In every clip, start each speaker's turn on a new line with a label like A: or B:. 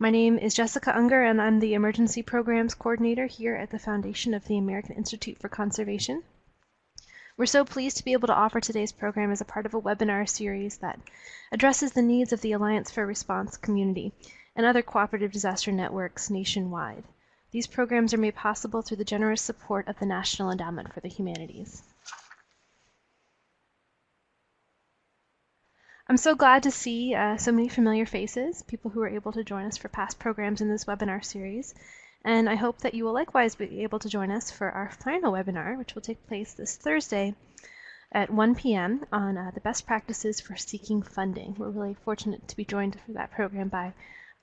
A: My name is Jessica Unger, and I'm the Emergency Programs Coordinator here at the Foundation of the American Institute for Conservation. We're so pleased to be able to offer today's program as a part of a webinar series that addresses the needs of the Alliance for Response community and other cooperative disaster networks nationwide. These programs are made possible through the generous support of the National Endowment for the Humanities. I'm so glad to see uh, so many familiar faces, people who were able to join us for past programs in this webinar series. And I hope that you will likewise be able to join us for our final webinar, which will take place this Thursday at 1 p.m. on uh, the best practices for seeking funding. We're really fortunate to be joined for that program by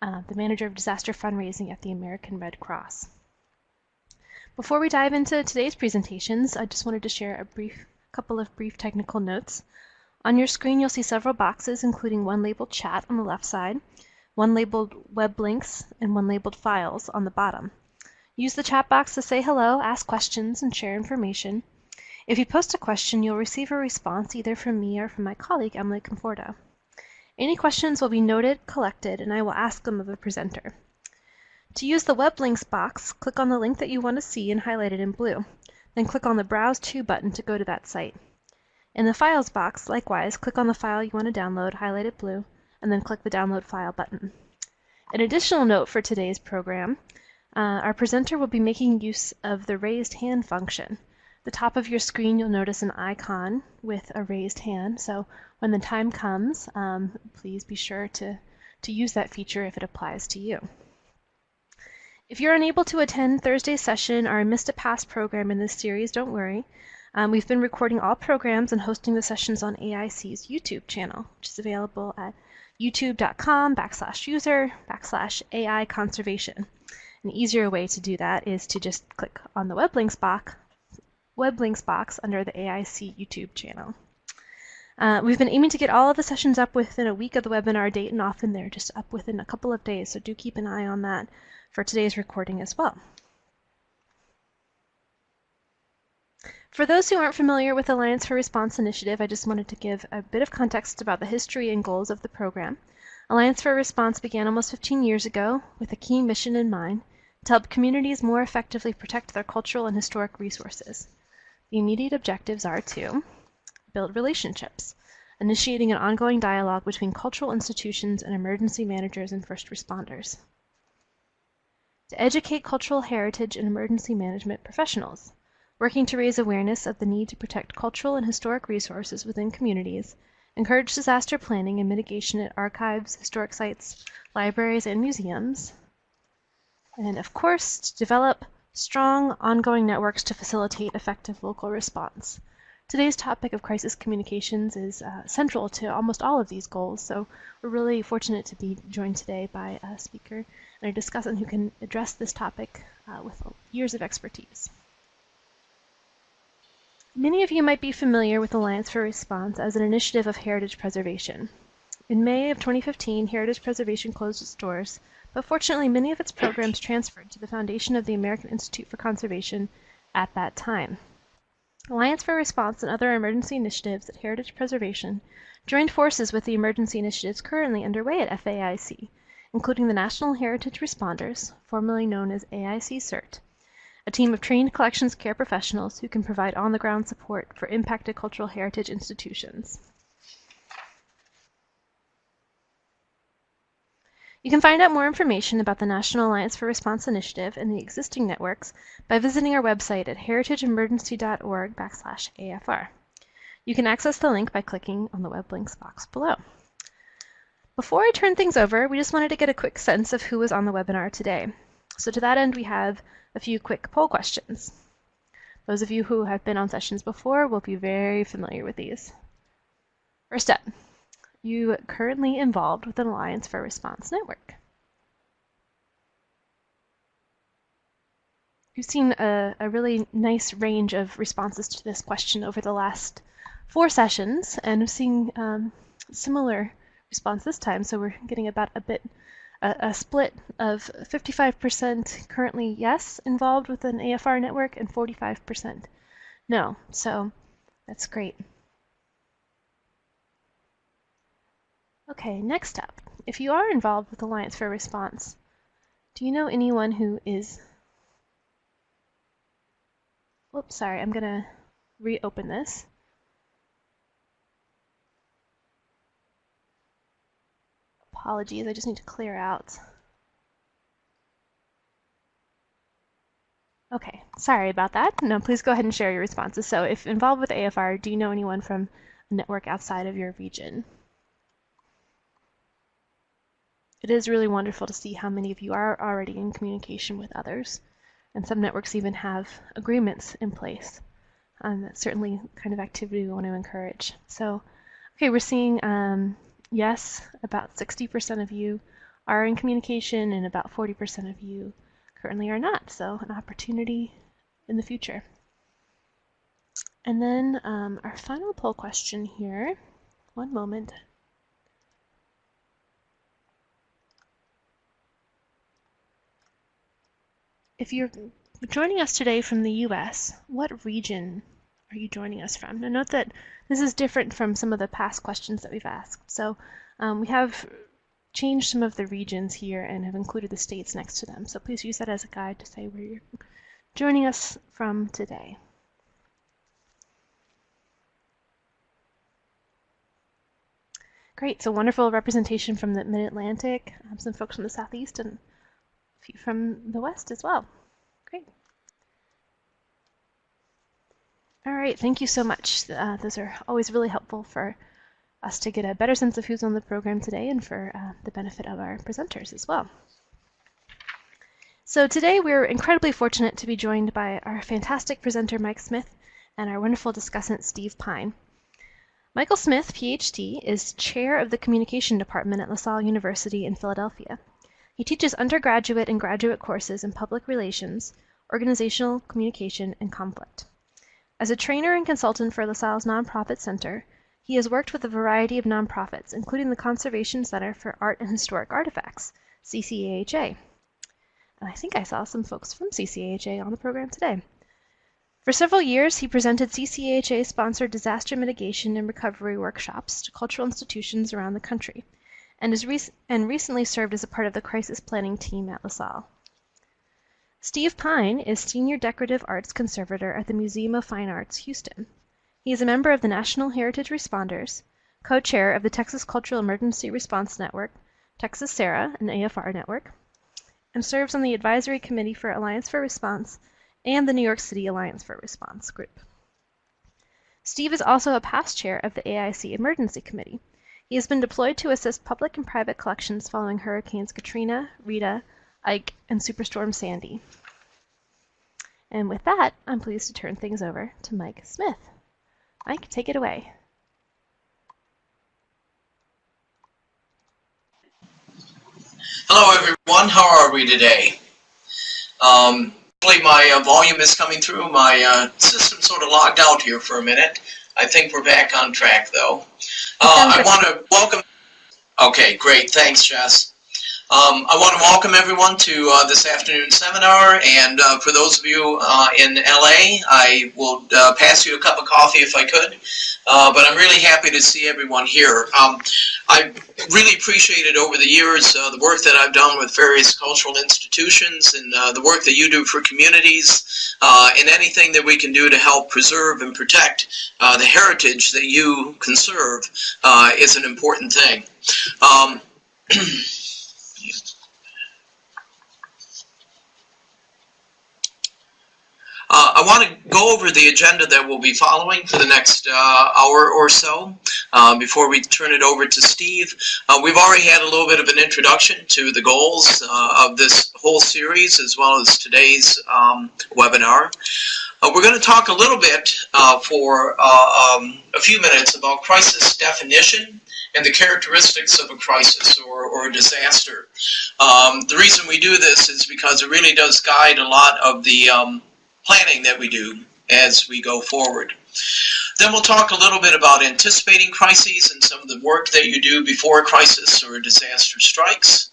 A: uh, the manager of disaster fundraising at the American Red Cross. Before we dive into today's presentations, I just wanted to share a brief couple of brief technical notes. On your screen, you'll see several boxes, including one labeled Chat on the left side, one labeled Web Links, and one labeled Files on the bottom. Use the chat box to say hello, ask questions, and share information. If you post a question, you'll receive a response either from me or from my colleague, Emily Conforto. Any questions will be noted, collected, and I will ask them of the presenter. To use the Web Links box, click on the link that you want to see and highlight it in blue. Then click on the Browse To button to go to that site. In the Files box, likewise, click on the file you want to download, highlight it blue, and then click the Download File button. An additional note for today's program, uh, our presenter will be making use of the raised hand function. The top of your screen, you'll notice an icon with a raised hand, so when the time comes, um, please be sure to, to use that feature if it applies to you. If you're unable to attend Thursday's session or missed a past program in this series, don't worry. Um, we've been recording all programs and hosting the sessions on AIC's YouTube channel, which is available at youtube.com backslash user backslash AI conservation. An easier way to do that is to just click on the web links box, web links box under the AIC YouTube channel. Uh, we've been aiming to get all of the sessions up within a week of the webinar date, and often they're just up within a couple of days, so do keep an eye on that for today's recording as well. For those who aren't familiar with Alliance for Response Initiative, I just wanted to give a bit of context about the history and goals of the program. Alliance for Response began almost 15 years ago with a key mission in mind to help communities more effectively protect their cultural and historic resources. The immediate objectives are to build relationships, initiating an ongoing dialogue between cultural institutions and emergency managers and first responders. To educate cultural heritage and emergency management professionals, working to raise awareness of the need to protect cultural and historic resources within communities, encourage disaster planning and mitigation at archives, historic sites, libraries, and museums, and of course, to develop strong ongoing networks to facilitate effective local response. Today's topic of crisis communications is uh, central to almost all of these goals, so we're really fortunate to be joined today by a speaker and a discussant who can address this topic uh, with years of expertise. Many of you might be familiar with Alliance for Response as an initiative of heritage preservation. In May of 2015, Heritage Preservation closed its doors, but fortunately many of its programs transferred to the foundation of the American Institute for Conservation at that time. Alliance for Response and other emergency initiatives at Heritage Preservation joined forces with the emergency initiatives currently underway at FAIC, including the National Heritage Responders, formerly known as AIC CERT, a team of trained collections care professionals who can provide on-the-ground support for impacted cultural heritage institutions. You can find out more information about the National Alliance for Response Initiative and the existing networks by visiting our website at heritageemergency.org backslash AFR. You can access the link by clicking on the web links box below. Before I turn things over, we just wanted to get a quick sense of who was on the webinar today. So to that end, we have a few quick poll questions. Those of you who have been on sessions before will be very familiar with these. First up, you currently involved with an Alliance for Response network. You've seen a, a really nice range of responses to this question over the last four sessions, and we're seeing um, similar response this time, so we're getting about a bit a, a split of 55% currently yes involved with an AFR network and 45% no. So that's great. Okay, next up, if you are involved with Alliance for Response, Do you know anyone who is... Whoops, sorry, I'm going to reopen this. Apologies, I just need to clear out. Okay, sorry about that. No, please go ahead and share your responses. So if involved with AFR, do you know anyone from a network outside of your region? It is really wonderful to see how many of you are already in communication with others. And some networks even have agreements in place. Um, that's certainly kind of activity we want to encourage. So, okay, we're seeing um, yes, about 60% of you are in communication and about 40% of you currently are not. So an opportunity in the future. And then um, our final poll question here, one moment. If you're joining us today from the US, what region are you joining us from? Now note that this is different from some of the past questions that we've asked. So um, we have changed some of the regions here and have included the states next to them. So please use that as a guide to say where you're joining us from today. Great, so wonderful representation from the Mid-Atlantic, um, some folks from the Southeast, and a few from the West as well. Great. All right, thank you so much. Uh, those are always really helpful for us to get a better sense of who's on the program today and for uh, the benefit of our presenters as well. So today we're incredibly fortunate to be joined by our fantastic presenter Mike Smith and our wonderful discussant Steve Pine. Michael Smith, PhD, is chair of the communication department at LaSalle University in Philadelphia. He teaches undergraduate and graduate courses in public relations, organizational communication, and conflict. As a trainer and consultant for LaSalle's Nonprofit Center, he has worked with a variety of nonprofits, including the Conservation Center for Art and Historic Artifacts, CCAHA. And I think I saw some folks from CCAHA on the program today. For several years, he presented CCAHA-sponsored disaster mitigation and recovery workshops to cultural institutions around the country, and, is rec and recently served as a part of the crisis planning team at LaSalle. Steve Pine is Senior Decorative Arts Conservator at the Museum of Fine Arts, Houston. He is a member of the National Heritage Responders, co-chair of the Texas Cultural Emergency Response Network, Texas SARA, an AFR network, and serves on the Advisory Committee for Alliance for Response and the New York City Alliance for Response group. Steve is also a past chair of the AIC Emergency Committee. He has been deployed to assist public and private collections following Hurricanes Katrina, Rita, Ike, and Superstorm Sandy. And with that, I'm pleased to turn things over to Mike Smith. Mike, take it away.
B: Hello, everyone. How are we today? Um, hopefully my uh, volume is coming through. My uh, system sort of logged out here for a minute. I think we're back on track, though. Uh, I want to welcome... Okay, great. Thanks, Jess. Um, I want to welcome everyone to uh, this afternoon seminar, and uh, for those of you uh, in LA, I will uh, pass you a cup of coffee if I could, uh, but I'm really happy to see everyone here. Um, I really appreciated over the years uh, the work that I've done with various cultural institutions and the work that you do for communities, and anything that we can do to help preserve and protect the heritage that you conserve is an important thing. Um, Uh, I want to go over the agenda that we'll be following for the next uh, hour or so uh, before we turn it over to Steve. Uh, we've already had a little bit of an introduction to the goals uh, of this whole series as well as today's um, webinar. Uh, we're going to talk a little bit for um, a few minutes about crisis definition and the characteristics of a crisis or, or a disaster. Um, the reason we do this is because it really does guide a lot of the um, planning that we do as we go forward. Then we'll talk a little bit about anticipating crises and some of the work that you do before a crisis or a disaster strikes.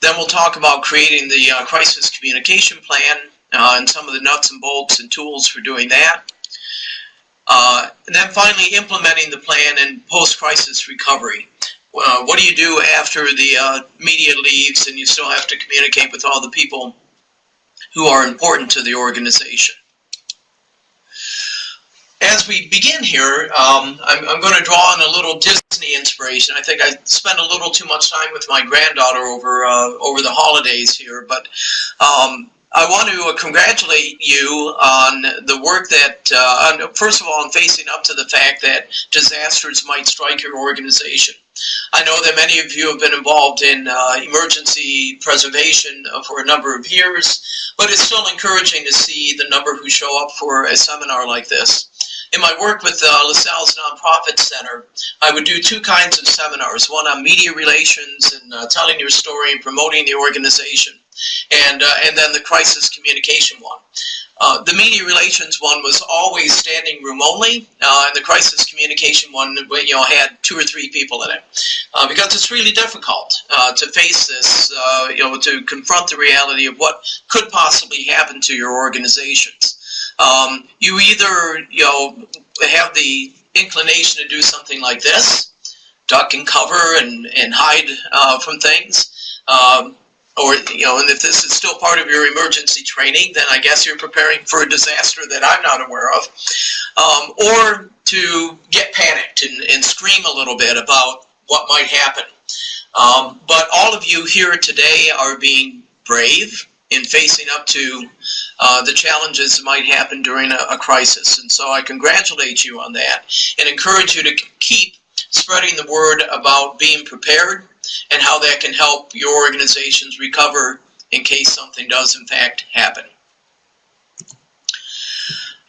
B: Then we'll talk about creating the uh, crisis communication plan uh, and some of the nuts and bolts and tools for doing that. Uh, and then finally implementing the plan in post-crisis recovery. uh, what do you do after the uh, media leaves and you still have to communicate with all the people who are important to the organization? As we begin here, um, I'm, I'm, going to draw on a little Disney inspiration. I think I spent a little too much time with my granddaughter over uh, over the holidays here, but um, I want to congratulate you on the work that, uh, first of all, on facing up to the fact that disasters might strike your organization. I know that many of you have been involved in uh, emergency preservation uh, for a number of years, but it's still encouraging to see the number who show up for a seminar like this. In my work with uh, LaSalle's Nonprofit Center, I would do two kinds of seminars, one on media relations and uh, telling your story and promoting the organization, and, uh, and then the crisis communication one. Uh, the media relations one was always standing room only, uh, and the crisis communication one, you know, had two or three people in it, uh, because it's really difficult uh, to face this, uh, you know, to confront the reality of what could possibly happen to your organizations. Um, you either, you know, have the inclination to do something like this, duck and cover and, and hide from things, um, or you know, and if this is still part of your emergency training, then I guess you're preparing for a disaster that I'm not aware of, um, or to get panicked and, and scream a little bit about what might happen. Um, but all of you here today are being brave in facing up to uh, the challenges that might happen during a, a crisis. And so I congratulate you on that and encourage you to keep spreading the word about being prepared and how that can help your organizations recover in case something does in fact happen.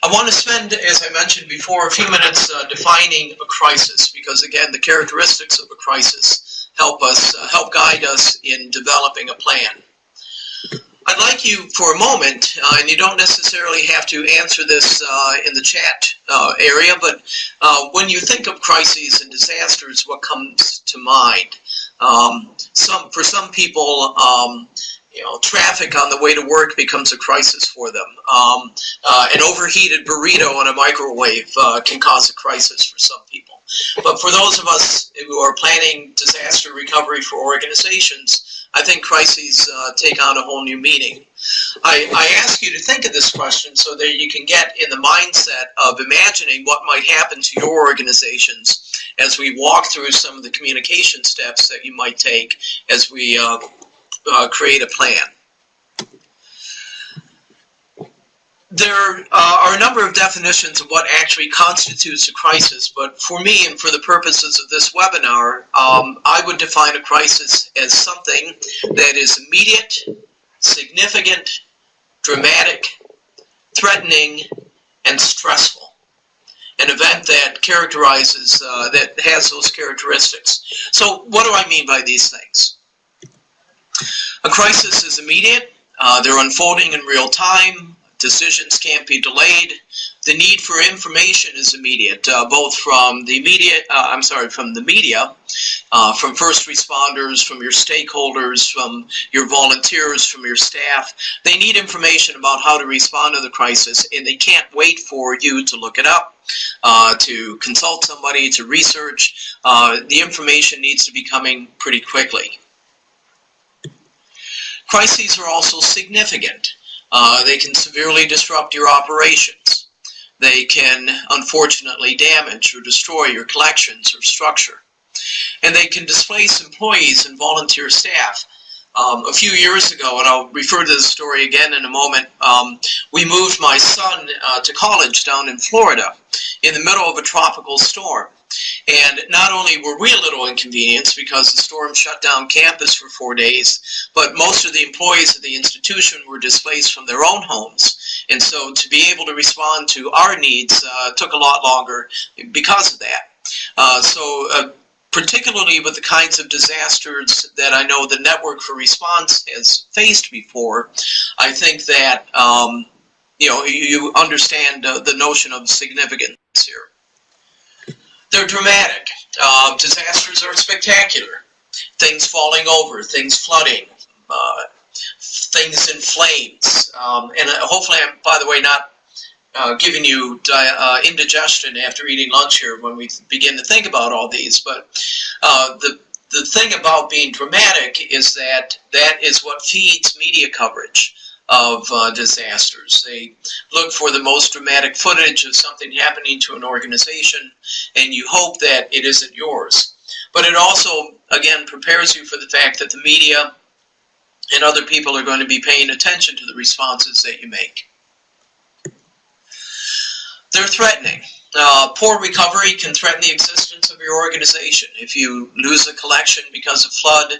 B: I want to spend, as I mentioned before, a few minutes uh, defining a crisis because again the characteristics of a crisis help us, uh, help guide us in developing a plan. I'd like you for a moment, uh, and you don't necessarily have to answer this uh, in the chat uh, area, but uh, when you think of crises and disasters, what comes to mind? Um, some For some people, um, you know, traffic on the way to work becomes a crisis for them. Um, uh, an overheated burrito in a microwave uh, can cause a crisis for some people. But for those of us who are planning disaster recovery for organizations, I think crises uh, take on a whole new meaning. I, I ask you to think of this question so that you can get in the mindset of imagining what might happen to your organizations as we walk through some of the communication steps that you might take as we uh, uh, create a plan. there uh, are a number of definitions of what actually constitutes a crisis, but for me and for the purposes of this webinar, um, I would define a crisis as something that is immediate, significant, dramatic, threatening, and stressful. An event that characterizes, uh, that has those characteristics. So what do I mean by these things? A crisis is immediate, uh, they're unfolding in real time, decisions can't be delayed. The need for information is immediate, uh, both from the media, uh, I'm sorry, from the media, uh, from first responders, from your stakeholders, from your volunteers, from your staff. They need information about how to respond to the crisis, and they can't wait for you to look it up, uh, to consult somebody, to research. Uh, the information needs to be coming pretty quickly. Crises are also significant. Uh, they can severely disrupt your operations. They can, unfortunately, damage or destroy your collections or structure. And they can displace employees and volunteer staff. Um, a few years ago, and I'll refer to the story again in a moment, um, we moved my son uh, to college down in Florida in the middle of a tropical storm. And not only were we a little inconvenienced because the storm shut down campus for four days, but most of the employees of the institution were displaced from their own homes. And so to be able to respond to our needs uh, took a lot longer because of that. Uh, so uh, particularly with the kinds of disasters that I know the Network for Response has faced before, I think that um, you know you understand uh, the notion of significance here. They're dramatic. Uh, disasters are spectacular. Things falling over, things flooding, uh, things in flames. Um, and uh, hopefully I'm, by the way, not uh, giving you uh, indigestion after eating lunch here when we begin to think about all these. But uh, the the thing about being dramatic is that that is what feeds media coverage of uh, disasters. They look for the most dramatic footage of something happening to an organization, and you hope that it isn't yours. But it also, again, prepares you for the fact that the media and other people are going to be paying attention to the responses that you make. They're threatening. Uh, poor recovery can threaten the existence of your organization. If you lose a collection because of flood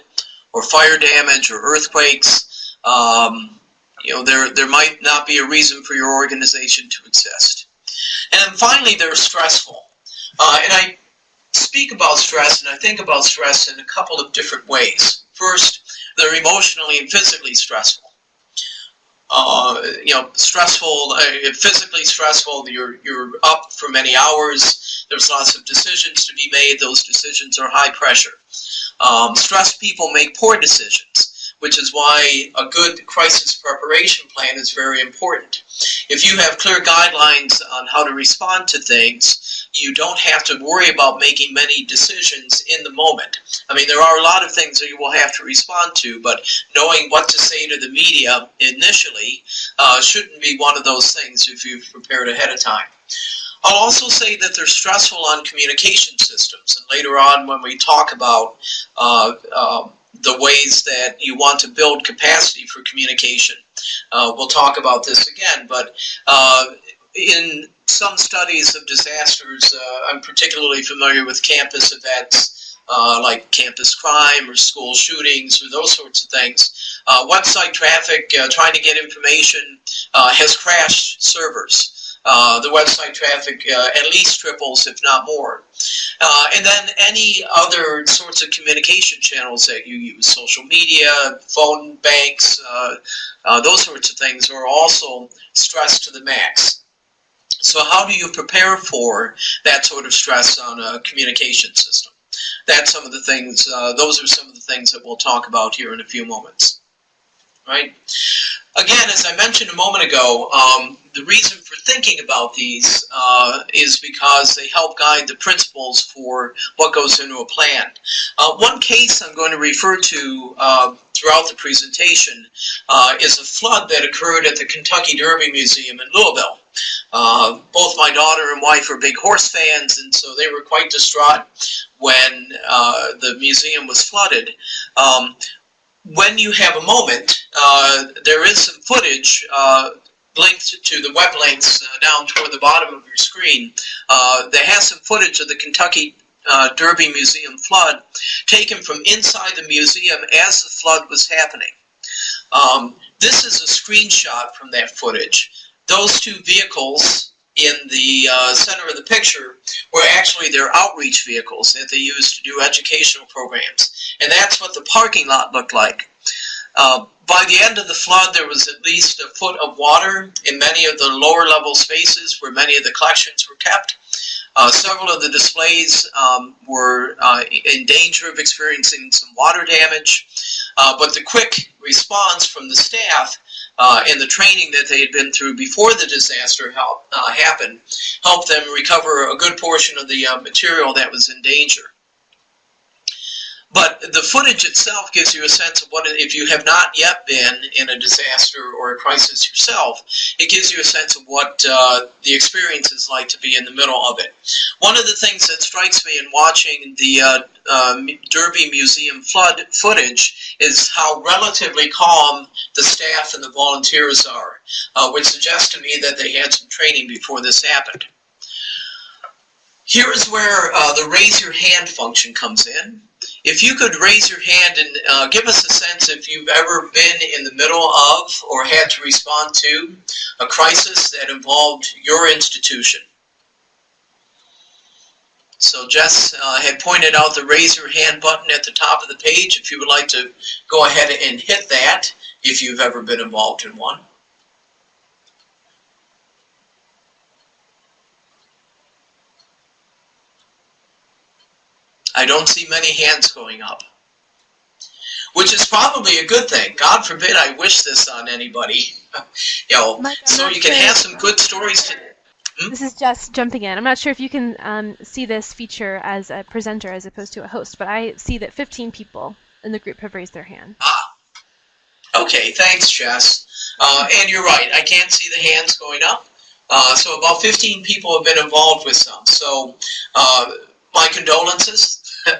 B: or fire damage or earthquakes, um, you know, there, there might not be a reason for your organization to exist. And finally, they're stressful. Uh, and I speak about stress and I think about stress in a couple of different ways. First, they're emotionally and physically stressful. Uh, you know, stressful, uh, physically stressful, you're, you're up for many hours, there's lots of decisions to be made, those decisions are high pressure. Um, stressed people make poor decisions which is why a good crisis preparation plan is very important. If you have clear guidelines on how to respond to things, you don't have to worry about making many decisions in the moment. I mean, there are a lot of things that you will have to respond to, but knowing what to say to the media initially uh, shouldn't be one of those things if you've prepared ahead of time. I'll also say that they're stressful on communication systems, and later on when we talk about uh, uh, the ways that you want to build capacity for communication. Uh, we'll talk about this again, but uh, in some studies of disasters, uh, I'm particularly familiar with campus events uh, like campus crime or school shootings or those sorts of things. Uh, website traffic, trying to get information, has crashed servers. Uh, the website traffic uh, at least triples, if not more. Uh, and then any other sorts of communication channels that you use, social media, phone banks, uh, uh, those sorts of things are also stressed to the max. So how do you prepare for that sort of stress on a communication system? That's some of the things, those are some of the things that we'll talk about here in a few moments. Right? Again, as I mentioned a moment ago, um, the reason for thinking about these uh, is because they help guide the principles for what goes into a plan. Uh, one case I'm going to refer to uh, throughout the presentation uh, is a flood that occurred at the Kentucky Derby Museum in Louisville. Uh, both my daughter and wife are big horse fans, and so they were quite distraught when uh, the museum was flooded. Um, when you have a moment, there is some footage linked to the web links uh, down toward the bottom of your screen uh, that has some footage of the Kentucky uh, Derby Museum flood taken from inside the museum as the flood was happening. Um, this is a screenshot from that footage. Those two vehicles in the uh, center of the picture were actually their outreach vehicles that they used to do educational programs. And that's what the parking lot looked like. Uh, by the end of the flood, there was at least a foot of water in many of the lower level spaces where many of the collections were kept. Uh, several of the displays um, were uh, in danger of experiencing some water damage, uh, but the quick response from the staff uh, and the training that they had been through before the disaster help, uh, happened helped them recover a good portion of the material that was in danger. But the footage itself gives you a sense of what, if you have not yet been in a disaster or a crisis yourself, it gives you a sense of what uh, the experience is like to be in the middle of it. One of the things that strikes me in watching the uh, uh, Derby Museum flood footage is how relatively calm the staff and the volunteers are, uh, which suggests to me that they had some training before this happened. Here is where uh, the raise your hand function comes in if you could raise your hand and uh, give us a sense if you've ever been in the middle of or had to respond to a crisis that involved your institution. So Jess uh, had pointed out the raise your hand button at the top of the page if you would like to go ahead and hit that if you've ever been involved in one. I don't see many hands going up. Which is probably a good thing. God forbid I wish this on anybody. you know,
A: Mike,
B: so you can have some good stories to Hmm?
A: This is Jess jumping in. I'm not sure if you can um, see this feature as a presenter as opposed to a host, but I see that 15 people in the group have raised their hand.
B: Ah. Okay, thanks, Jess. Uh, and you're right, I can't see the hands going up. Uh, so about 15 people have been involved with some. So uh, my condolences.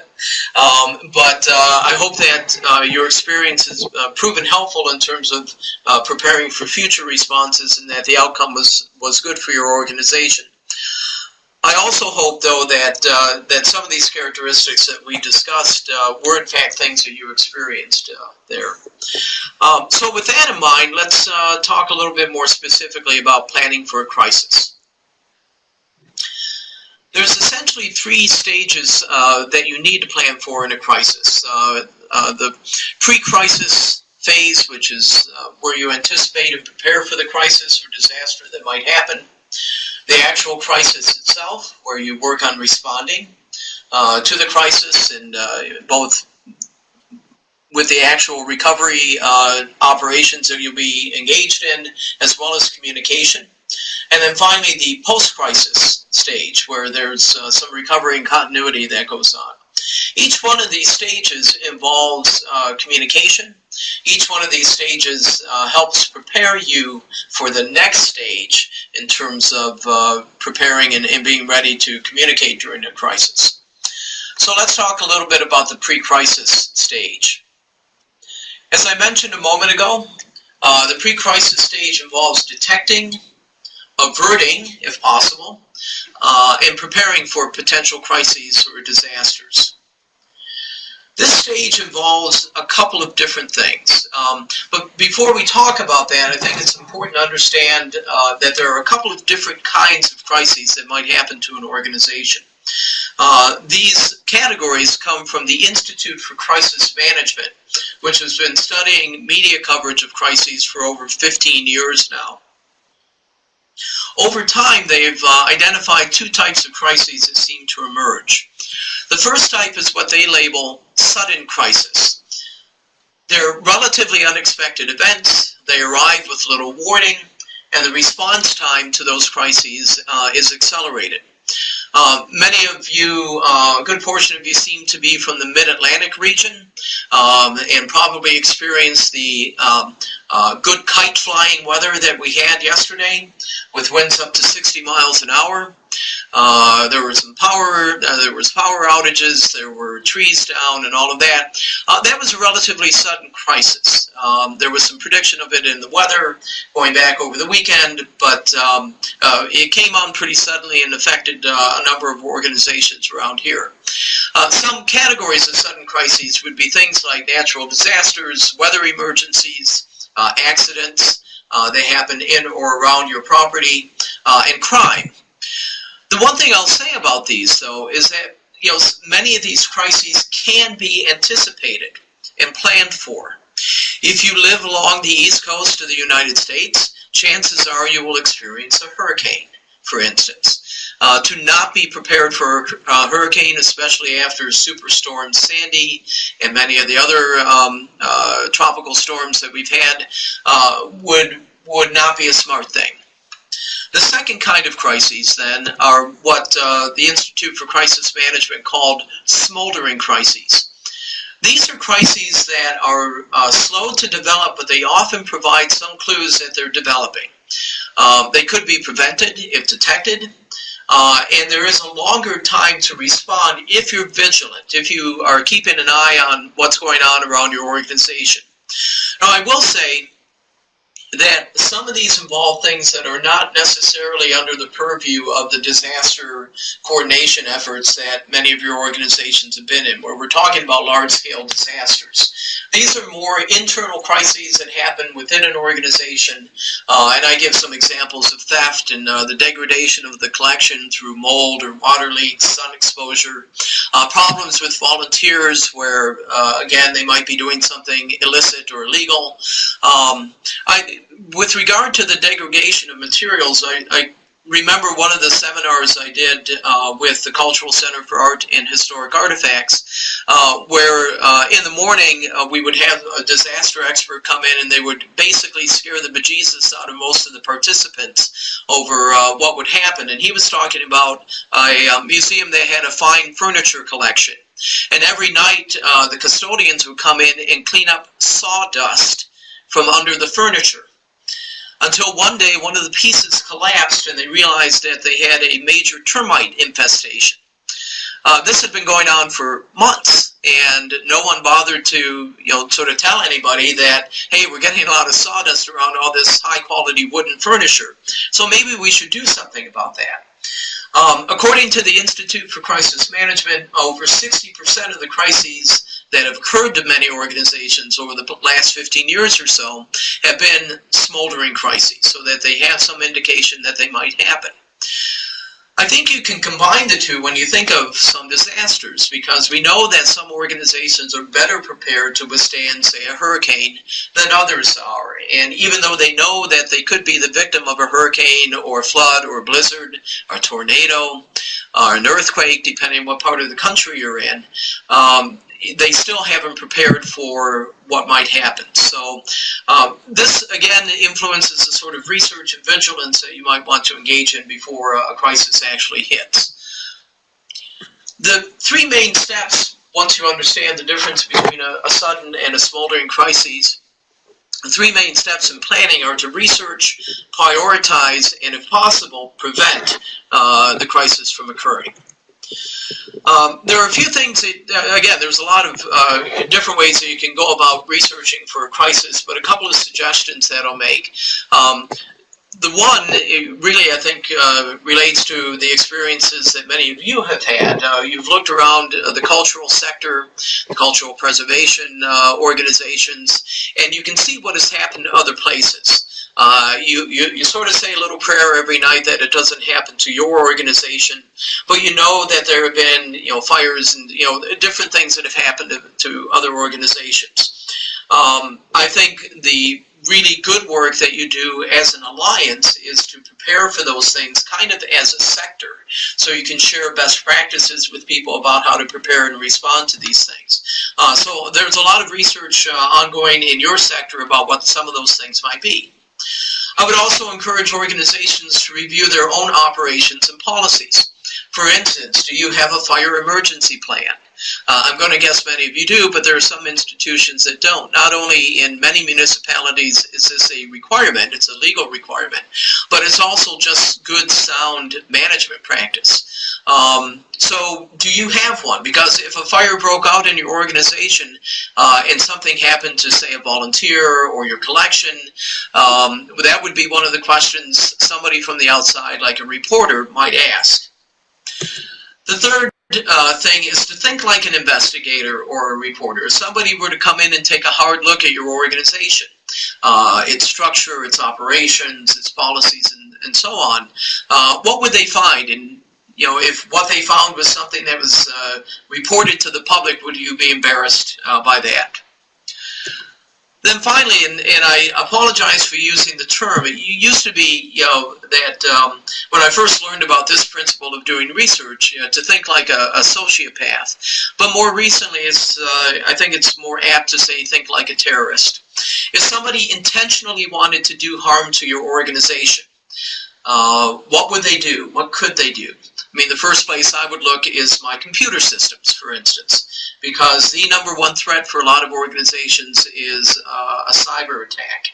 B: um, but uh, I hope that uh, your experience has uh, proven helpful in terms of uh, preparing for future responses and that the outcome was, was good for your organization. I also hope, though, that uh, that some of these characteristics that we discussed uh, were in fact things that you experienced there. Um, so with that in mind, let's talk a little bit more specifically about planning for a crisis. There's essentially three stages uh, that you need to plan for in a crisis. Uh, the pre-crisis phase, which is where you anticipate and prepare for the crisis or disaster that might happen the actual crisis itself, where you work on responding uh, to the crisis and uh, both with the actual recovery uh, operations that you'll be engaged in, as well as communication. And then finally, the post-crisis stage, where there's uh, some recovery and continuity that goes on. Each one of these stages involves uh, communication, each one of these stages uh, helps prepare you for the next stage in terms of uh, preparing and, and, being ready to communicate during a crisis. So let's talk a little bit about the pre-crisis stage. As I mentioned a moment ago, uh, the pre-crisis stage involves detecting, averting, if possible, uh, and preparing for potential crises or disasters. This stage involves a couple of different things. Um, but before we talk about that, I think it's important to understand uh, that there are a couple of different kinds of crises that might happen to an organization. Uh, these categories come from the Institute for Crisis Management, which has been studying media coverage of crises for over 15 years now. Over time, they've uh, identified two types of crises that seem to emerge. The first type is what they label sudden crisis. They're relatively unexpected events, they arrive with little warning, and the response time to those crises uh, is accelerated. Uh, many of you, uh, a good portion of you seem to be from the mid-Atlantic region um, and probably experienced the um, uh, good kite flying weather that we had yesterday with winds up to 60 miles an hour. Uh, there were some power, uh, there was power outages, there were trees down and all of that. Uh, that was a relatively sudden crisis. Um, there was some prediction of it in the weather going back over the weekend, but um, uh, it came on pretty suddenly and affected uh, a number of organizations around here. Some categories of sudden crises would be things like natural disasters, weather emergencies, Uh, accidents, uh, they happen in or around your property, uh, and crime. The one thing I'll say about these, though, is that you know many of these crises can be anticipated and planned for. If you live along the east coast of the United States, chances are you will experience a hurricane, for instance. Uh, to not be prepared for a uh, hurricane, especially after Superstorm Sandy and many of the other um, uh, tropical storms that we've had, uh, would would not be a smart thing. The second kind of crises, then, are what uh, the Institute for Crisis Management called smoldering crises. These are crises that are uh, slow to develop, but they often provide some clues that they're developing. Um, they could be prevented if detected, uh, and there is a longer time to respond if you're vigilant, if you are keeping an eye on what's going on around your organization. Now, I will say that some of these involve things that are not necessarily under the purview of the disaster coordination efforts that many of your organizations have been in, where we're talking about large-scale disasters. These are more internal crises that happen within an organization, uh, and I give some examples of theft and uh, the degradation of the collection through mold or water leaks, sun exposure, uh, problems with volunteers where, uh, again, they might be doing something illicit or illegal. Um, I, with regard to the degradation of materials, I, I remember one of the seminars I did uh, with the Cultural Center for Art and Historic Artifacts, uh, where uh, in the morning uh, we would have a disaster expert come in and they would basically scare the bejesus out of most of the participants over uh, what would happen. And he was talking about a, a museum that had a fine furniture collection. And every night uh, the custodians would come in and clean up sawdust from under the furniture until one day one of the pieces collapsed and they realized that they had a major termite infestation. Uh, this had been going on for months and no one bothered to you know sort of tell anybody that hey we're getting a lot of sawdust around all this high quality wooden furniture so maybe we should do something about that um, according to the Institute for Crisis Management over 60% of the crises that have occurred to many organizations over the last 15 years or so have been smoldering crises, so that they have some indication that they might happen. I think you can combine the two when you think of some disasters because we know that some organizations are better prepared to withstand, say, a hurricane than others are. And even though they know that they could be the victim of a hurricane or flood or blizzard or tornado or an earthquake, depending on what part of the country you're in, um, they still haven't prepared for what might happen. So um, this, again, influences the sort of research and vigilance that you might want to engage in before a crisis actually hits. The three main steps, once you understand the difference between a, a sudden and a smoldering crisis, the three main steps in planning are to research, prioritize, and if possible, prevent uh, the crisis from occurring. Um, there are a few things that, uh, again, there's a lot of uh, different ways that you can go about researching for a crisis, but a couple of suggestions that I'll make. Um, the one really, I think, uh, relates to the experiences that many of you have had. Uh, you've looked around uh, the cultural sector, the cultural preservation uh, organizations, and you can see what has happened to other places. Uh, you, you, you sort of say a little prayer every night that it doesn't happen to your organization, but you know that there have been, you know, fires and, you know, different things that have happened to, to other organizations. Um, I think the really good work that you do as an alliance is to prepare for those things kind of as a sector so you can share best practices with people about how to prepare and respond to these things. Uh, so there's a lot of research uh, ongoing in your sector about what some of those things might be. I would also encourage organizations to review their own operations and policies. For instance, do you have a fire emergency plan? Uh, I'm going to guess many of you do, but there are some institutions that don't. Not only in many municipalities is this a requirement, it's a legal requirement, but it's also just good, sound management practice. Um, so do you have one? Because if a fire broke out in your organization uh, and something happened to, say, a volunteer or your collection, um, that would be one of the questions somebody from the outside, like a reporter, might ask. The third uh, thing is to think like an investigator or a reporter. If somebody were to come in and take a hard look at your organization, uh, its structure, its operations, its policies, and, and so on, uh, what would they find? And you know, if what they found was something that was uh, reported to the public, would you be embarrassed uh, by that? Then finally, and, and I apologize for using the term, it used to be, you know, that um, when I first learned about this principle of doing research, you know, to think like a, a sociopath. But more recently, it's, uh, I think it's more apt to say think like a terrorist. If somebody intentionally wanted to do harm to your organization, uh, what would they do? What could they do? I mean, the first place I would look is my computer systems, for instance, because the number one threat for a lot of organizations is uh, a cyber attack.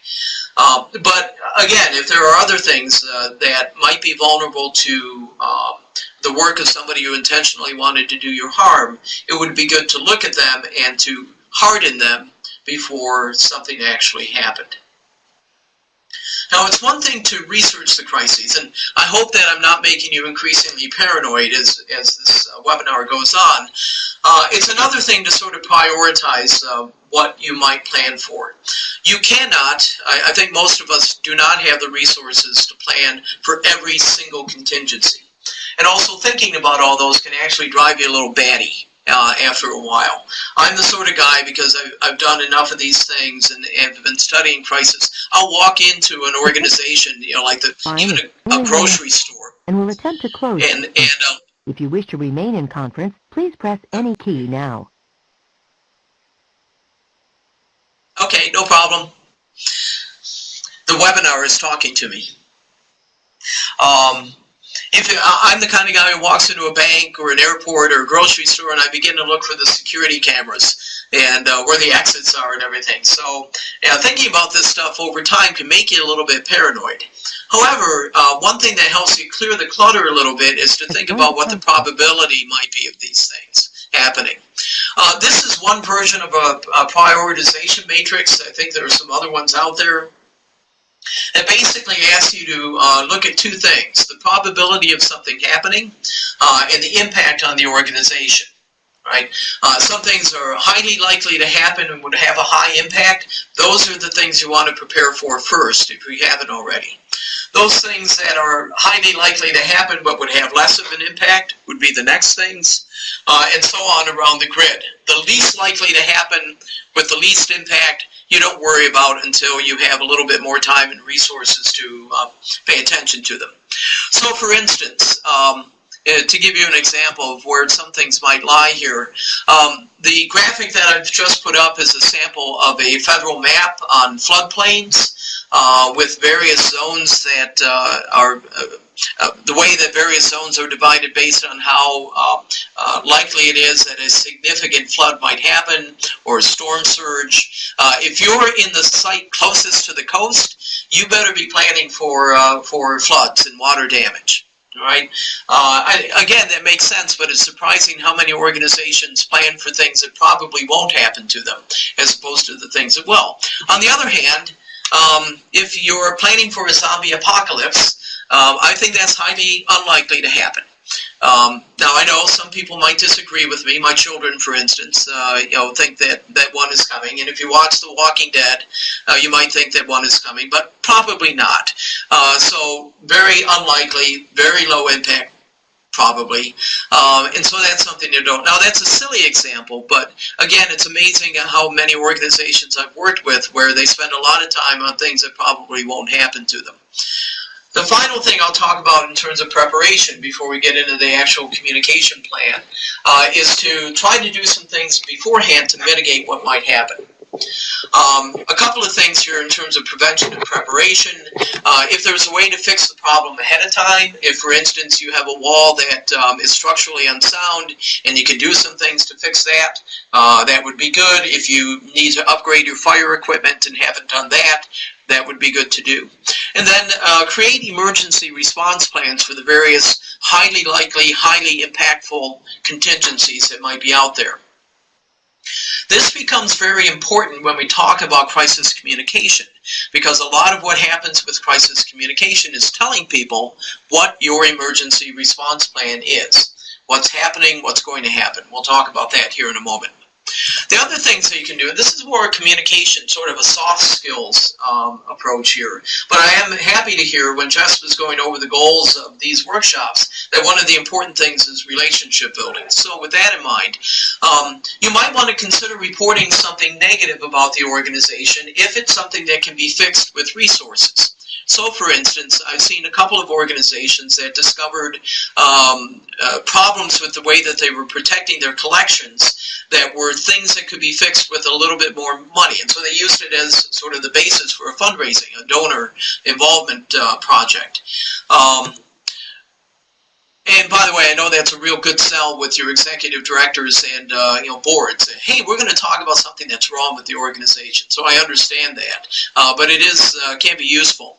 B: Uh, but again, if there are other things uh, that might be vulnerable to um, the work of somebody who intentionally wanted to do you harm, it would be good to look at them and to harden them before something actually happened. Now, it's one thing to research the crises, and I hope that I'm not making you increasingly paranoid as, as this uh, webinar goes on. Uh, it's another thing to sort of prioritize uh, what you might plan for. You cannot, I, I think most of us do not have the resources to plan for every single contingency. And also thinking about all those can actually drive you a little batty uh, after a while. I'm the sort of guy, because I've, I've done enough of these things and, and have been studying crisis, I'll walk into an organization, you know, like the even a, a grocery store,
C: and we'll attempt to close.
B: And, and uh,
C: If you wish to remain in conference, please press any key now.
B: Okay, no problem. The webinar is talking to me. Um, if I- I'm the kind of guy who walks into a bank or an airport or a grocery store and I begin to look for the security cameras and uh, where the exits are and everything. So yeah, thinking about this stuff over time can make you a little bit paranoid. However, uh, one thing that helps you clear the clutter a little bit is to think about what the probability might be of these things happening. Uh, this is one version of a, a prioritization matrix. I think there are some other ones out there. It basically asks you to uh, look at two things, the probability of something happening uh, and the impact on the organization. Right? Uh, some things are highly likely to happen and would have a high impact. Those are the things you want to prepare for first if you haven't already. Those things that are highly likely to happen but would have less of an impact would be the next things, uh, and so on around the grid. The least likely to happen with the least impact you don't worry about until you have a little bit more time and resources to uh, pay attention to them. So for instance, um, uh, to give you an example of where some things might lie here, um, the graphic that I've just put up is a sample of a federal map on floodplains uh, with various zones that uh, are uh, the way that various zones are divided based on how uh, uh, likely it is that a significant flood might happen or a storm surge. If you're in the site closest to the coast, you better be planning for for floods and water damage. All right. Uh, I, again, that makes sense, but it's surprising how many organizations plan for things that probably won't happen to them, as opposed to the things that will. On the other hand, um, if you're planning for a zombie apocalypse, um, I think that's highly unlikely to happen. Um, now I know some people might disagree with me. My children, for instance, uh, you know, think that that one is coming. And if you watch The Walking Dead, uh, you might think that one is coming, but probably not. Uh, so very unlikely, very low impact, probably. Um, and so that's something you don't. Now that's a silly example, but again, it's amazing how many organizations I've worked with where they spend a lot of time on things that probably won't happen to them. The final thing I'll talk about in terms of preparation before we get into the actual communication plan uh, is to try to do some things beforehand to mitigate what might happen. Um, a couple of things here in terms of prevention and preparation. Uh, if there's a way to fix the problem ahead of time, if for instance you have a wall that um, is structurally unsound and you can do some things to fix that, uh, that would be good. If you need to upgrade your fire equipment and haven't done that, that would be good to do. And then uh, create emergency response plans for the various highly likely, highly impactful contingencies that might be out there. This becomes very important when we talk about crisis communication because a lot of what happens with crisis communication is telling people what your emergency response plan is. What's happening, what's going to happen. We'll talk about that here in a moment. The other things that you can do, and this is more communication, sort of a soft skills um, approach here, but I am happy to hear when Jess was going over the goals of these workshops that one of the important things is relationship building. So with that in mind, um, you might want to consider reporting something negative about the organization if it's something that can be fixed with resources. So, for instance, I've seen a couple of organizations that discovered um, uh, problems with the way that they were protecting their collections that were things that could be fixed with a little bit more money. And so they used it as sort of the basis for a fundraising, a donor involvement uh, project. Um, and by the way, I know that's a real good sell with your executive directors and uh, you know boards. Hey, we're going to talk about something that's wrong with the organization. So I understand that, uh, but it is uh, can be useful.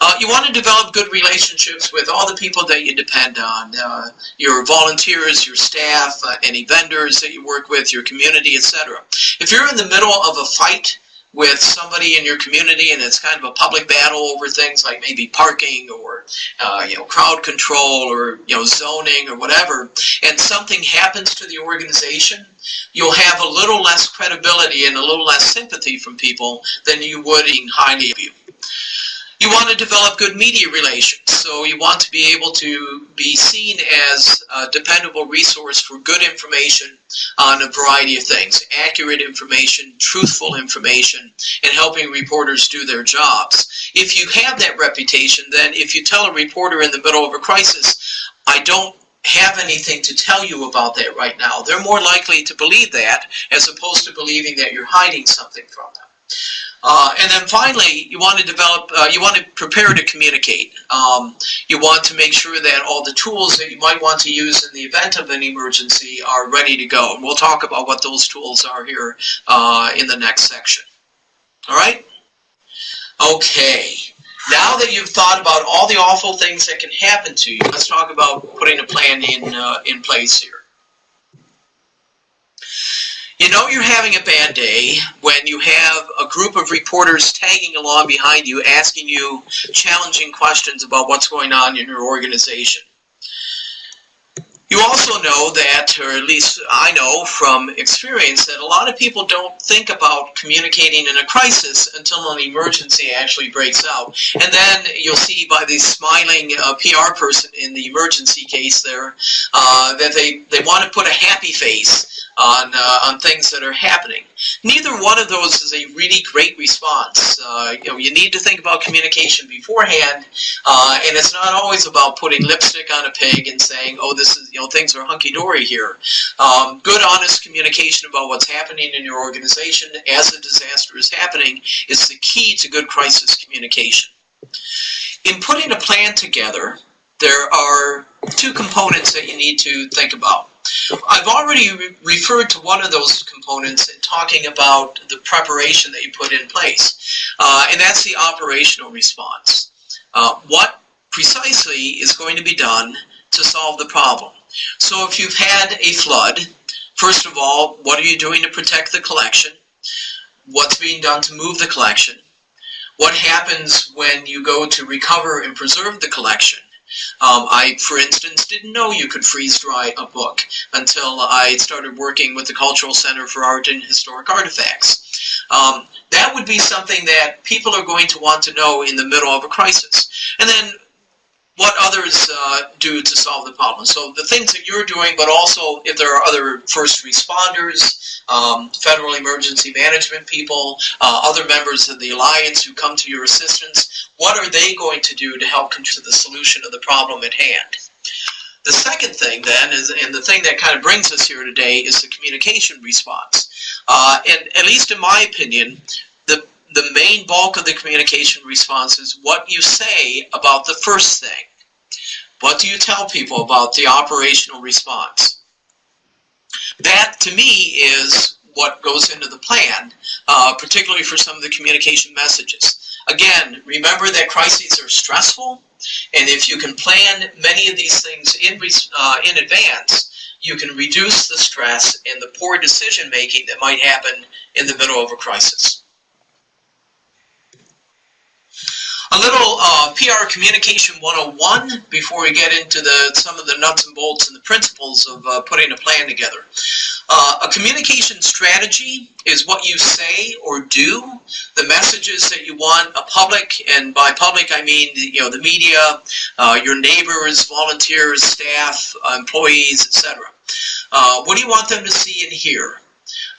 B: Uh, you want to develop good relationships with all the people that you depend on, uh, your volunteers, your staff, uh, any vendors that you work with, your community, etc. If you're in the middle of a fight with somebody in your community and it's kind of a public battle over things like maybe parking or uh, you know crowd control or you know zoning or whatever. And something happens to the organization you'll have a little less credibility and a little less sympathy from people than you would in highly of you want to develop good media relations, so you want to be able to be seen as a dependable resource for good information on a variety of things, accurate information, truthful information, and helping reporters do their jobs. If you have that reputation, then if you tell a reporter in the middle of a crisis, I don't have anything to tell you about that right now, they're more likely to believe that as opposed to believing that you're hiding something from them. Uh, and then finally, you want to develop, uh, you want to prepare to communicate. Um, you want to make sure that all the tools that you might want to use in the event of an emergency are ready to go. And we'll talk about what those tools are here uh, in the next section. All right? Okay. Now that you've thought about all the awful things that can happen to you, let's talk about putting a plan in, uh, in place here. You know you're having a bad day when you have a group of reporters tagging along behind you asking you challenging questions about what's going on in your organization. You also know that, or at least I know from experience, that a lot of people don't think about communicating in a crisis until an emergency actually breaks out. And then you'll see by the smiling uh, PR person in the emergency case there uh, that they, they want to put a happy face on, uh, on things that are happening. Neither one of those is a really great response. Uh, you know, you need to think about communication beforehand, uh, and it's not always about putting lipstick on a pig and saying, oh, this is, you know, things are hunky-dory here. Um, good, honest communication about what's happening in your organization as a disaster is happening is the key to good crisis communication. In putting a plan together, there are two components that you need to think about. I've already re referred to one of those components in talking about the preparation that you put in place, uh, and that's the operational response. Uh, what precisely is going to be done to solve the problem? So if you've had a flood, first of all, what are you doing to protect the collection? What's being done to move the collection? What happens when you go to recover and preserve the collection? Um, I, for instance, didn't know you could freeze dry a book until I started working with the Cultural Center for Art and Historic Artifacts. Um, that would be something that people are going to want to know in the middle of a crisis. And then what others uh, do to solve the problem. So the things that you're doing, but also if there are other first responders, um, federal emergency management people, uh, other members of the alliance who come to your assistance, what are they going to do to help contribute to the solution of the problem at hand? The second thing then is, and the thing that kind of brings us here today is the communication response. Uh, and at least in my opinion, the, the main bulk of the communication response is what you say about the first thing. What do you tell people about the operational response? That, to me, is what goes into the plan, uh, particularly for some of the communication messages. Again, remember that crises are stressful, and if you can plan many of these things in, uh, in advance, you can reduce the stress and the poor decision making that might happen in the middle of a crisis. A little uh, PR Communication 101 before we get into the some of the nuts and bolts and the principles of uh, putting a plan together. Uh, a communication strategy is what you say or do, the messages that you want a public, and by public I mean you know the media, uh, your neighbors, volunteers, staff, employees, etc. Uh, what do you want them to see and hear?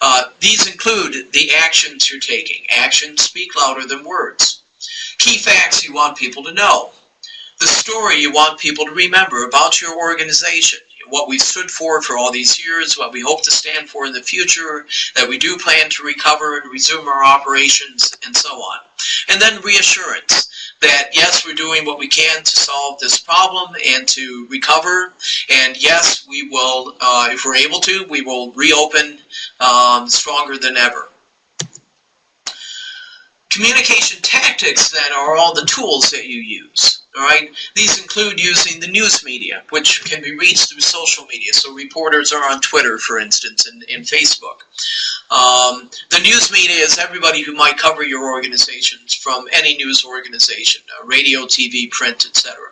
B: Uh, these include the actions you're taking. Actions speak louder than words key facts you want people to know, the story you want people to remember about your organization, what we've stood for for all these years, what we hope to stand for in the future, that we do plan to recover and resume our operations, and so on. And then reassurance that yes, we're doing what we can to solve this problem and to recover, and yes, we will, uh, if we're able to, we will reopen um, stronger than ever. Communication tactics then are all the tools that you use. All right, these include using the news media, which can be reached through social media. So reporters are on Twitter, for instance, and, and Facebook. Um, the news media is everybody who might cover your organizations from any news organization, uh, radio, TV, print, etc.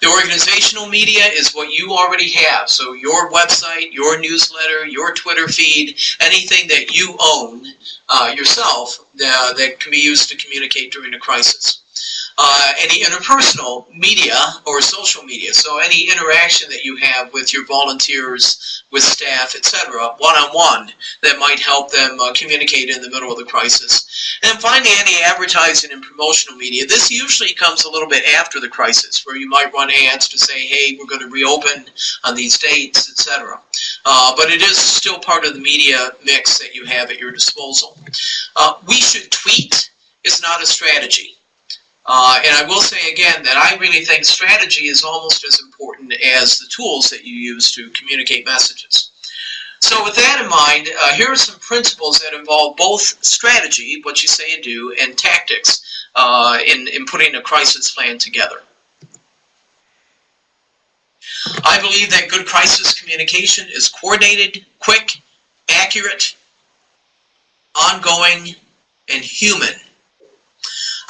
B: The organizational media is what you already have. So your website, your newsletter, your Twitter feed, anything that you own uh, yourself uh, that can be used to communicate during a crisis. Uh, any interpersonal media or social media. So any interaction that you have with your volunteers, with staff, etc., one-on-one, that might help them uh, communicate in the middle of the crisis. And finally, any advertising and promotional media. This usually comes a little bit after the crisis, where you might run ads to say, hey, we're going to reopen on these dates, etc. Uh, but it is still part of the media mix that you have at your disposal. Uh, we should tweet is not a strategy. Uh, and I will say again that I really think strategy is almost as important as the tools that you use to communicate messages. So with that in mind, uh, here are some principles that involve both strategy, what you say and do, and tactics uh, in, in putting a crisis plan together. I believe that good crisis communication is coordinated, quick, accurate, ongoing, and human.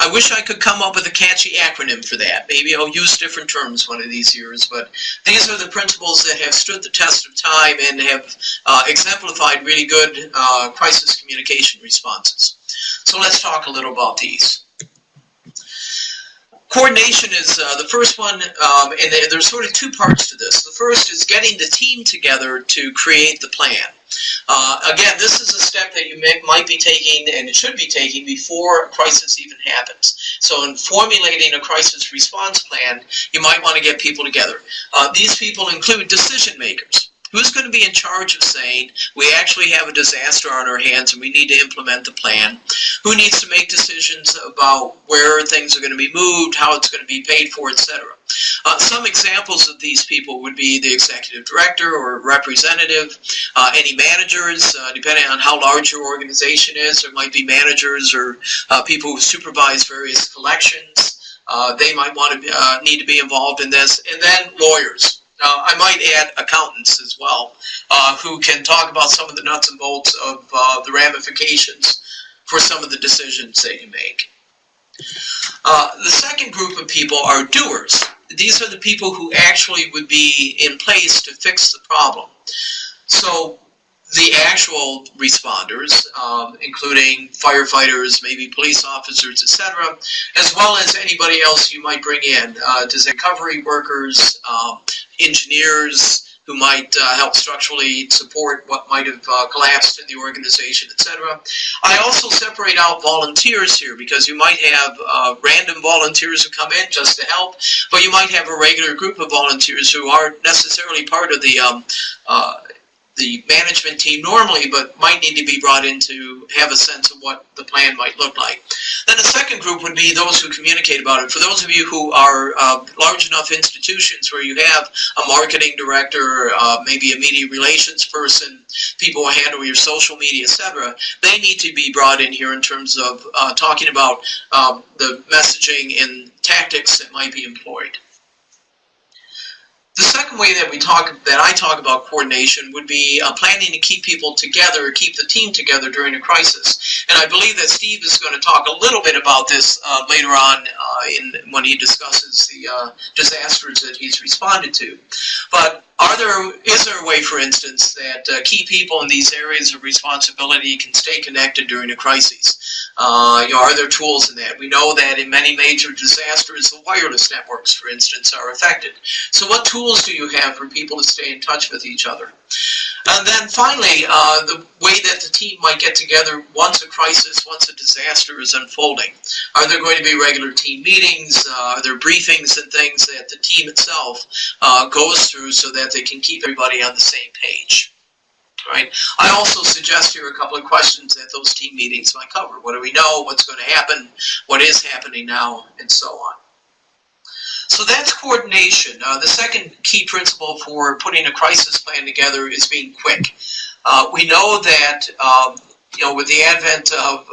B: I wish I could come up with a catchy acronym for that. Maybe I'll use different terms one of these years, but these are the principles that have stood the test of time and have uh, exemplified really good uh, crisis communication responses. So let's talk a little about these. Coordination is uh, the first one, um, and there's sort of two parts to this. The first is getting the team together to create the plan. Uh, again, this is a step that you may, might be taking and should be taking before a crisis even happens. So in formulating a crisis response plan, you might want to get people together. Uh, these people include decision makers. Who's going to be in charge of saying, we actually have a disaster on our hands and we need to implement the plan? Who needs to make decisions about where things are going to be moved, how it's going to be paid for, etc. Uh, some examples of these people would be the executive director or representative, uh, any managers, uh, depending on how large your organization is, there might be managers or uh, people who supervise various collections. Uh, they might want to uh, need to be involved in this, and then lawyers. Uh, I might add accountants as well, uh, who can talk about some of the nuts and bolts of uh, the ramifications for some of the decisions that you make. Uh, the second group of people are doers. These are the people who actually would be in place to fix the problem. So the actual responders, um, including firefighters, maybe police officers, etc., as well as anybody else you might bring in, uh, recovery workers, um, engineers, who might uh, help structurally support what might have uh, collapsed in the organization, etc. I also separate out volunteers here because you might have uh, random volunteers who come in just to help, but you might have a regular group of volunteers who aren't necessarily part of the um, uh, the management team normally, but might need to be brought in to have a sense of what the plan might look like. Then the second group would be those who communicate about it. For those of you who are uh, large enough institutions where you have a marketing director, uh, maybe a media relations person, people who handle your social media, etc., they need to be brought in here in terms of uh, talking about um, the messaging and tactics that might be employed. The second way that we talk, that I talk about coordination would be uh, planning to keep people together, keep the team together during a crisis. And I believe that Steve is going to talk a little bit about this uh, later on uh, in when he discusses the uh, disasters that he's responded to. But are there, is there a way, for instance, that uh, key people in these areas of responsibility can stay connected during a crisis? Uh, you know, are there tools in that? We know that in many major disasters, the wireless networks, for instance, are affected. So what tools do you have for people to stay in touch with each other? And then finally, uh, the way that the team might get together once a crisis, once a disaster is unfolding. Are there going to be regular team meetings? Uh, are there briefings and things that the team itself uh, goes through so that they can keep everybody on the same page? right? I also suggest here a couple of questions that those team meetings might cover. What do we know? What's going to happen? What is happening now? And so on. So that's coordination. Uh, the second key principle for putting a crisis plan together is being quick. Uh, we know that um, you know, with the advent of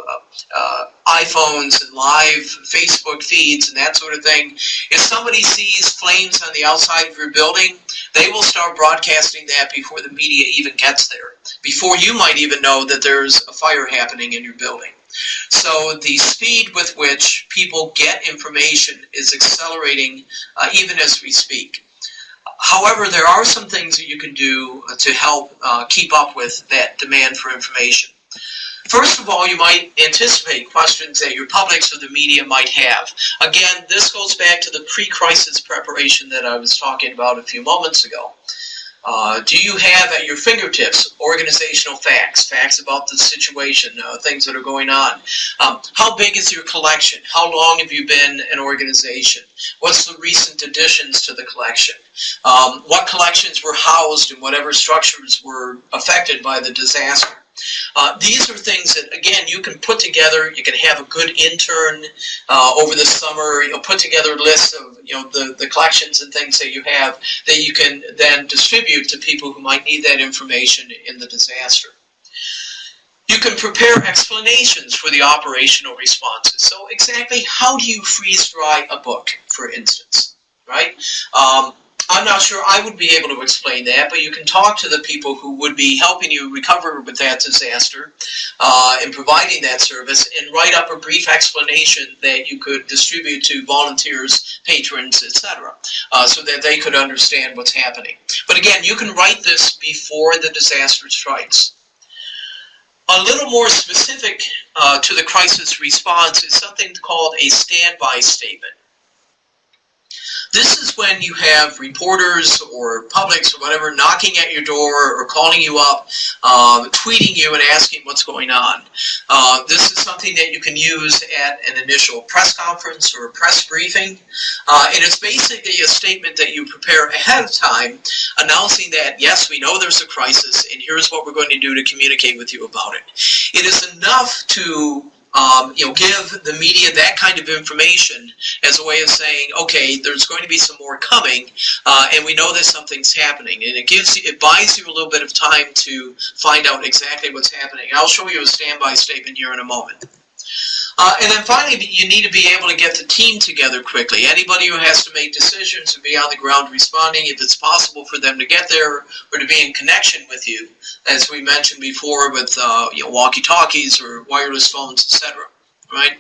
B: uh, iPhones and live Facebook feeds and that sort of thing, if somebody sees flames on the outside of your building, they will start broadcasting that before the media even gets there, before you might even know that there's a fire happening in your building. So the speed with which people get information is accelerating uh, even as we speak. However, there are some things that you can do to help uh, keep up with that demand for information. First of all, you might anticipate questions that your publics or the media might have. Again, this goes back to the pre-crisis preparation that I was talking about a few moments ago. Uh, do you have at your fingertips organizational facts, facts about the situation, uh, things that are going on? Um, how big is your collection? How long have you been an organization? What's the recent additions to the collection? Um, what collections were housed in whatever structures were affected by the disaster? Uh, these are things that, again, you can put together. You can have a good intern uh, over the summer. You know, put together lists of you know the the collections and things that you have that you can then distribute to people who might need that information in the disaster. You can prepare explanations for the operational responses. So exactly how do you freeze dry a book, for instance, right? Um, I'm not sure I would be able to explain that, but you can talk to the people who would be helping you recover with that disaster uh, and providing that service and write up a brief explanation that you could distribute to volunteers, patrons, etc., uh, so that they could understand what's happening. But again, you can write this before the disaster strikes. A little more specific uh, to the crisis response is something called a standby statement. This is when you have reporters or publics or whatever knocking at your door or calling you up, um, tweeting you and asking what's going on. Uh, this is something that you can use at an initial press conference or a press briefing. Uh, and it's basically a statement that you prepare ahead of time announcing that, yes, we know there's a crisis and here's what we're going to do to communicate with you about it. It is enough to um, you know, give the media that kind of information as a way of saying, okay, there's going to be some more coming, uh, and we know that something's happening, and it gives you, it buys you a little bit of time to find out exactly what's happening. I'll show you a standby statement here in a moment. Uh, and then finally, you need to be able to get the team together quickly. Anybody who has to make decisions and be on the ground responding, if it's possible for them to get there or to be in connection with you, as we mentioned before with uh, you know, walkie-talkies or wireless phones, etc right?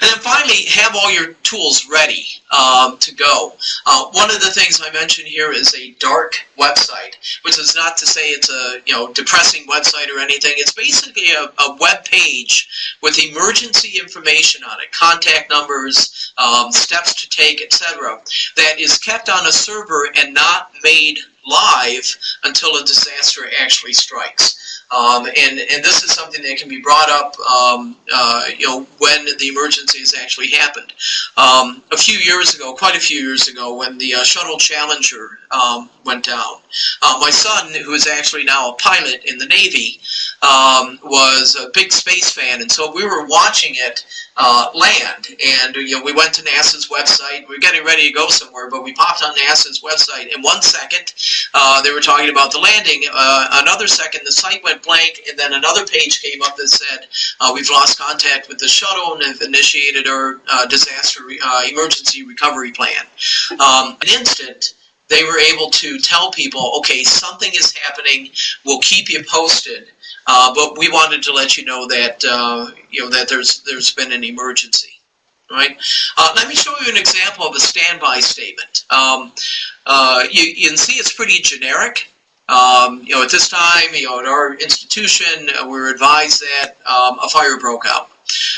B: And then finally, have all your tools ready um, to go. Uh, one of the things I mentioned here is a dark website, which is not to say it's a you know depressing website or anything. It's basically a, a web page with emergency information on it, contact numbers, um, steps to take, etc., that is kept on a server and not made live until a disaster actually strikes. Um, and, and this is something that can be brought up, um, uh, you know, when the emergency has actually happened. Um, a few years ago, quite a few years ago, when the uh, shuttle Challenger um, went down, uh, my son, who is actually now a pilot in the Navy, um, was a big space fan, and so we were watching it uh, land. And you know, we went to NASA's website. We were getting ready to go somewhere, but we popped on NASA's website. In one second, uh, they were talking about the landing. Uh, another second, the site went blank, and then another page came up that said, uh, "We've lost contact with the shuttle and have initiated our uh, disaster uh, emergency recovery plan." Um, an instant they were able to tell people, okay, something is happening. We'll keep you posted. Uh, but we wanted to let you know that uh, you know that there's there's been an emergency. Right. Uh, let me show you an example of a standby statement. Um, uh, you, you can see it's pretty generic. Um, you know, at this time, you know, at our institution, uh, we are advised that um, a fire broke out.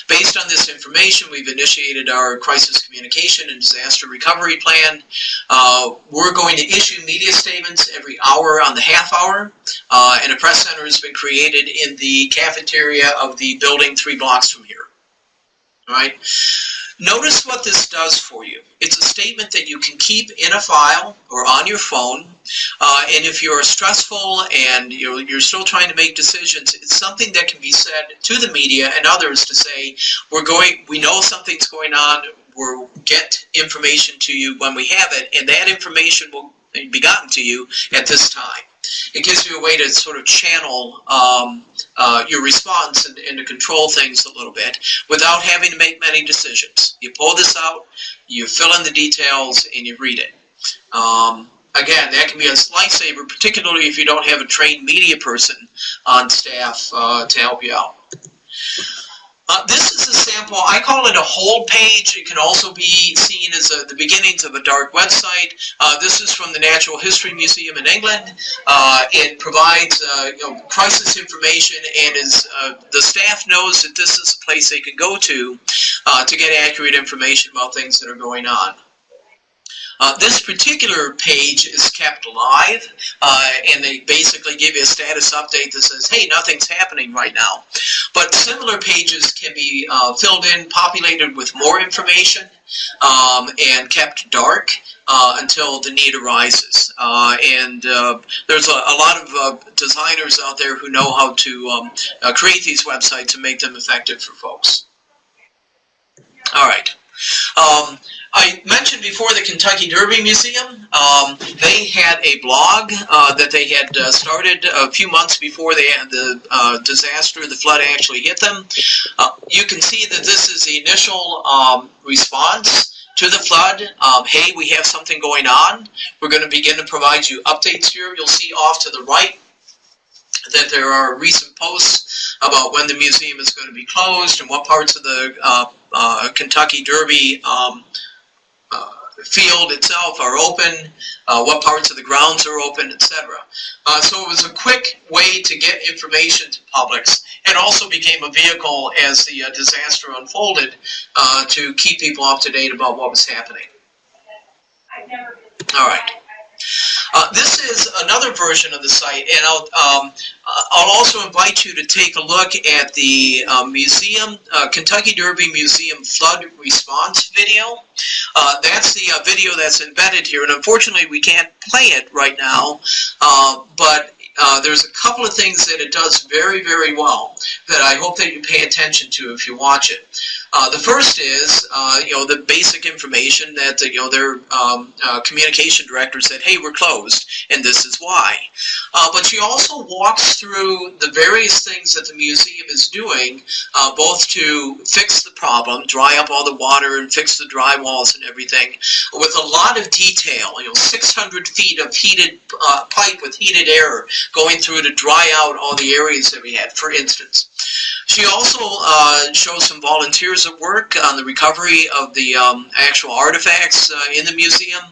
B: Based on this information, we've initiated our crisis communication and disaster recovery plan. Uh, we're going to issue media statements every hour on the half hour, uh, and a press center has been created in the cafeteria of the building three blocks from here. All right. Notice what this does for you. It's a statement that you can keep in a file or on your phone. Uh, and if you're stressful and you're, you're still trying to make decisions, it's something that can be said to the media and others to say, we're going, we know something's going on, we'll get information to you when we have it, and that information will be gotten to you at this time. It gives you a way to sort of channel um, uh, your response and, and, to control things a little bit without having to make many decisions. You pull this out, you fill in the details, and you read it. Um, again, that can be a lifesaver, particularly if you don't have a trained media person on staff uh, to help you out. Uh, this is a sample, I call it a hold page. It can also be seen as a, the beginnings of a dark website. Uh, this is from the Natural History Museum in England. Uh, it provides uh, you know, crisis information and is, uh, the staff knows that this is a place they can go to uh, to get accurate information about things that are going on. Uh, this particular page is kept live, uh, and they basically give you a status update that says, hey, nothing's happening right now. But similar pages can be uh, filled in, populated with more information, um, and kept dark uh, until the need arises. Uh, and uh, there's a, a, lot of designers out there who know how to um, create these websites and make them effective for folks. All right. Um, I mentioned before the Kentucky Derby Museum. Um, they had a blog uh, that they had uh, started a few months before they had the uh, disaster, the flood actually hit them. Uh, you can see that this is the initial um, response to the flood. Um, hey, we have something going on. We're going to begin to provide you updates here. You'll see off to the right that there are recent posts about when the museum is going to be closed and what parts of the uh, uh, Kentucky Derby um, field itself are open, uh, what parts of the grounds are open, etc. Uh, so it was a quick way to get information to publics and also became a vehicle as the uh, disaster unfolded uh, to keep people up to date about what was happening. All right. Uh, this is another version of the site, and I'll, um, I'll also invite you to take a look at the uh, museum, uh, Kentucky Derby Museum flood response video. Uh, that's the uh, video that's embedded here, and unfortunately we can't play it right now, but there's a couple of things that it does very, very well that I hope that you pay attention to if you watch it. Uh, the first is, uh, you know, the basic information that, you know, their um, uh, communication director said, hey, we're closed, and this is why. Uh, but she also walks through the various things that the museum is doing, uh, both to fix the problem, dry up all the water and fix the dry walls and everything, with a lot of detail, you know, 600 feet of heated uh, pipe with heated air going through to dry out all the areas that we had, for instance. She also uh, shows some volunteers at work on the recovery of the um, actual artifacts uh, in the museum,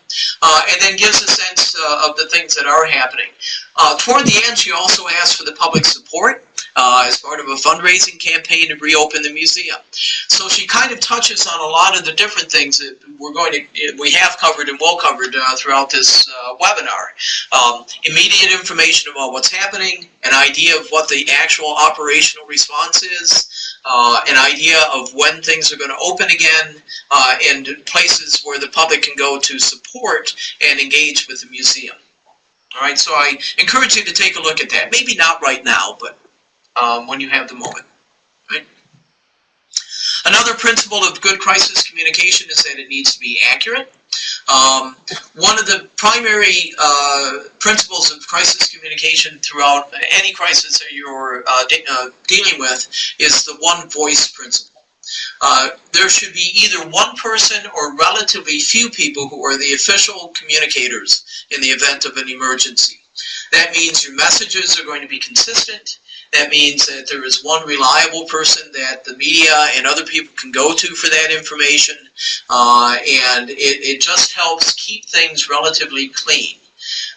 B: uh, and then gives a sense uh, of the things that are happening. Uh, toward the end, she also asks for the public support uh, as part of a fundraising campaign to reopen the museum. So she kind of touches on a lot of the different things that we're going to, we have covered and will cover uh, throughout this uh, webinar. Um, immediate information about what's happening, an idea of what the actual operational response is, uh, an idea of when things are going to open again, uh, and places where the public can go to support and engage with the museum. All right, so I encourage you to take a look at that. Maybe not right now, but um, when you have the moment. Another principle of good crisis communication is that it needs to be accurate. Um, one of the primary uh, principles of crisis communication throughout any crisis that you're uh, de uh, dealing with is the one voice principle. Uh, there should be either one person or relatively few people who are the official communicators in the event of an emergency. That means your messages are going to be consistent. That means that there is one reliable person that the media and other people can go to for that information. Uh, and it, it just helps keep things relatively clean.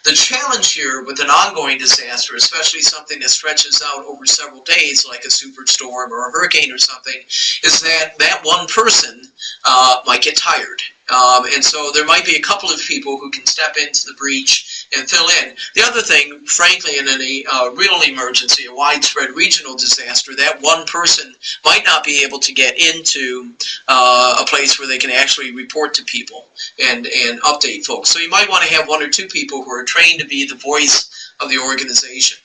B: The challenge here with an ongoing disaster, especially something that stretches out over several days, like a superstorm or a hurricane or something, is that that one person uh, might get tired. Um, and so there might be a couple of people who can step into the breach and fill in. The other thing, frankly, in a uh, real emergency, a widespread regional disaster, that one person might not be able to get into uh, a place where they can actually report to people and, and update folks. So you might want to have one or two people who are trained to be the voice of the organization.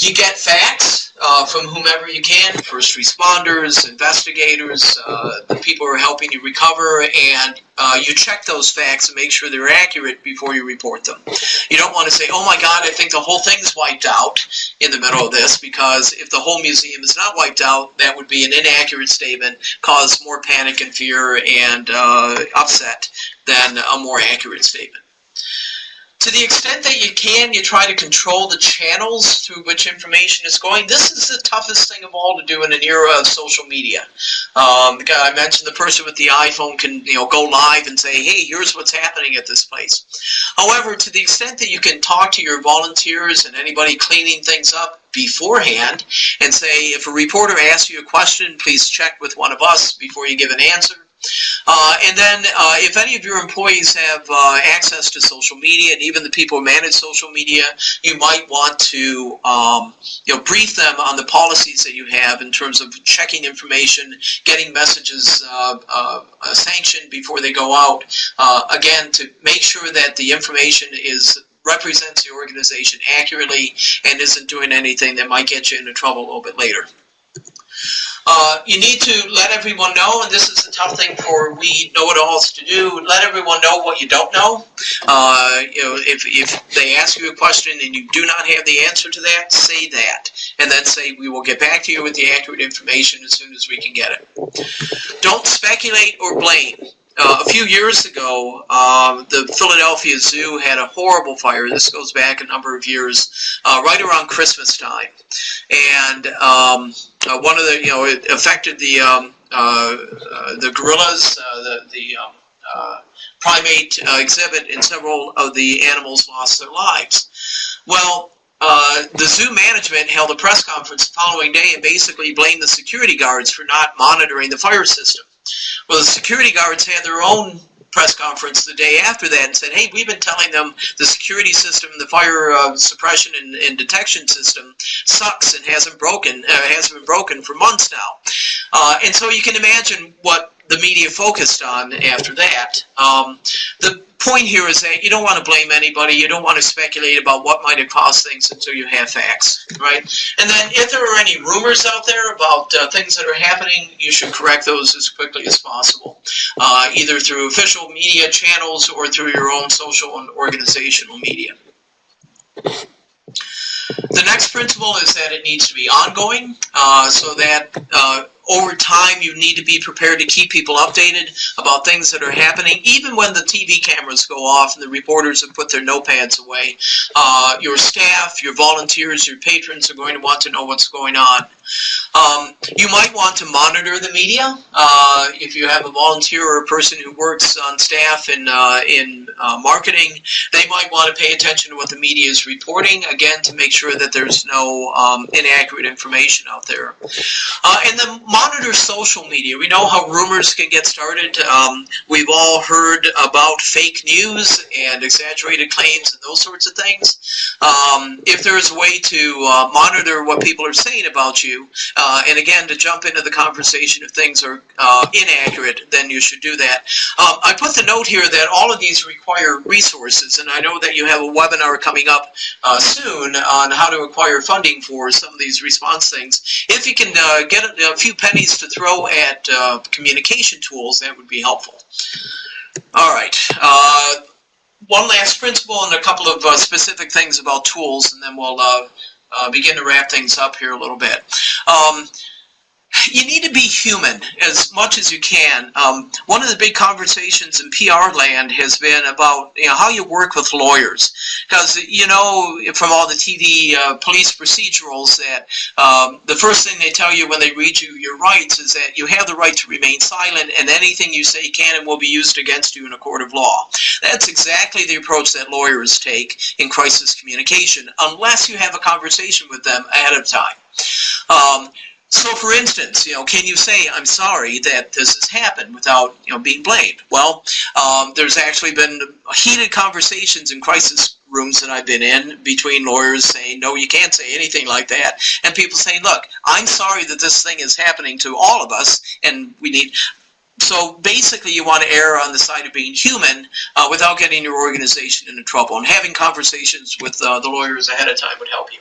B: You get facts uh, from whomever you can, first responders, investigators, uh, the people who are helping you recover, and uh, you check those facts and make sure they're accurate before you report them. You don't want to say, oh my God, I think the whole thing's wiped out in the middle of this, because if the whole museum is not wiped out, that would be an inaccurate statement, cause more panic and fear and uh, upset than a more accurate statement. To the extent that you can, you try to control the channels through which information is going. This is the toughest thing of all to do in an era of social media. Um, I mentioned the person with the iPhone can you know go live and say, hey, here's what's happening at this place. However, to the extent that you can talk to your volunteers and anybody cleaning things up beforehand and say, if a reporter asks you a question, please check with one of us before you give an answer. Uh, and then uh, if any of your employees have uh, access to social media and even the people who manage social media, you might want to um, you know, brief them on the policies that you have in terms of checking information, getting messages uh, uh, sanctioned before they go out. Uh, again, to make sure that the information is represents the organization accurately and isn't doing anything that might get you into trouble a little bit later. Uh, you need to let everyone know, and this is a tough thing for we know-it-alls to do, let everyone know what you don't know. Uh, you know, if, if they ask you a question and you do not have the answer to that, say that. And then say, we will get back to you with the accurate information as soon as we can get it. Don't speculate or blame. Uh, a few years ago, uh, the Philadelphia Zoo had a horrible fire. This goes back a number of years, uh, right around Christmas time. And um, uh, one of the, you know, it affected the um, uh, uh, the gorillas, the, the um, primate exhibit, and several of the animals lost their lives. Well, uh, the zoo management held a press conference the following day and basically blamed the security guards for not monitoring the fire system. Well, the security guards had their own press conference the day after that and said, hey, we've been telling them the security system, the fire uh, suppression and, and, detection system sucks and hasn't broken, uh, hasn't been broken for months now. Uh, and so you can imagine what the media focused on after that. Um, the point here is that you don't want to blame anybody. You don't want to speculate about what might have caused things until you have facts, right? And then if there are any rumors out there about uh, things that are happening, you should correct those as quickly as possible, uh, either through official media channels or through your own social and organizational media. The next principle is that it needs to be ongoing, uh, so that uh, over time, you need to be prepared to keep people updated about things that are happening, even when the TV cameras go off and the reporters have put their notepads away. Uh, your staff, your volunteers, your patrons are going to want to know what's going on. Um, you might want to monitor the media. Uh, if you have a volunteer or a person who works on staff in, uh, in uh, marketing, they might want to pay attention to what the media is reporting, again, to make sure that there's no um, inaccurate information out there. Uh, and then monitor social media. We know how rumors can get started. Um, we've all heard about fake news and exaggerated claims and those sorts of things. Um, if there's a way to uh, monitor what people are saying about you, uh, and again, to jump into the conversation if things are uh, inaccurate, then you should do that. Um, I put the note here that all of these require resources, and I know that you have a webinar coming up uh, soon on how to acquire funding for some of these response things. If you can uh, get a, a, few pennies to throw at uh, communication tools, that would be helpful. All right uh, one last principle and a couple of uh, specific things about tools, and then we'll uh, uh, begin to wrap things up here a little bit. Um, you need to be human as much as you can. Um, one of the big conversations in PR land has been about you know how you work with lawyers, because you know from all the TV uh, police procedurals that um, the first thing they tell you when they read you your rights is that you have the right to remain silent, and anything you say can and will be used against you in a court of law. That's exactly the approach that lawyers take in crisis communication, unless you have a conversation with them ahead of time. Um, so for instance, you know, can you say, I'm sorry that this has happened without, you know, being blamed? Well, um, there's actually been heated conversations in crisis rooms that I've been in between lawyers saying, no, you can't say anything like that. And people saying, look, I'm sorry that this thing is happening to all of us and we need, so basically you want to err on the side of being human uh, without getting your organization into trouble. And having conversations with uh, the lawyers ahead of time would help you.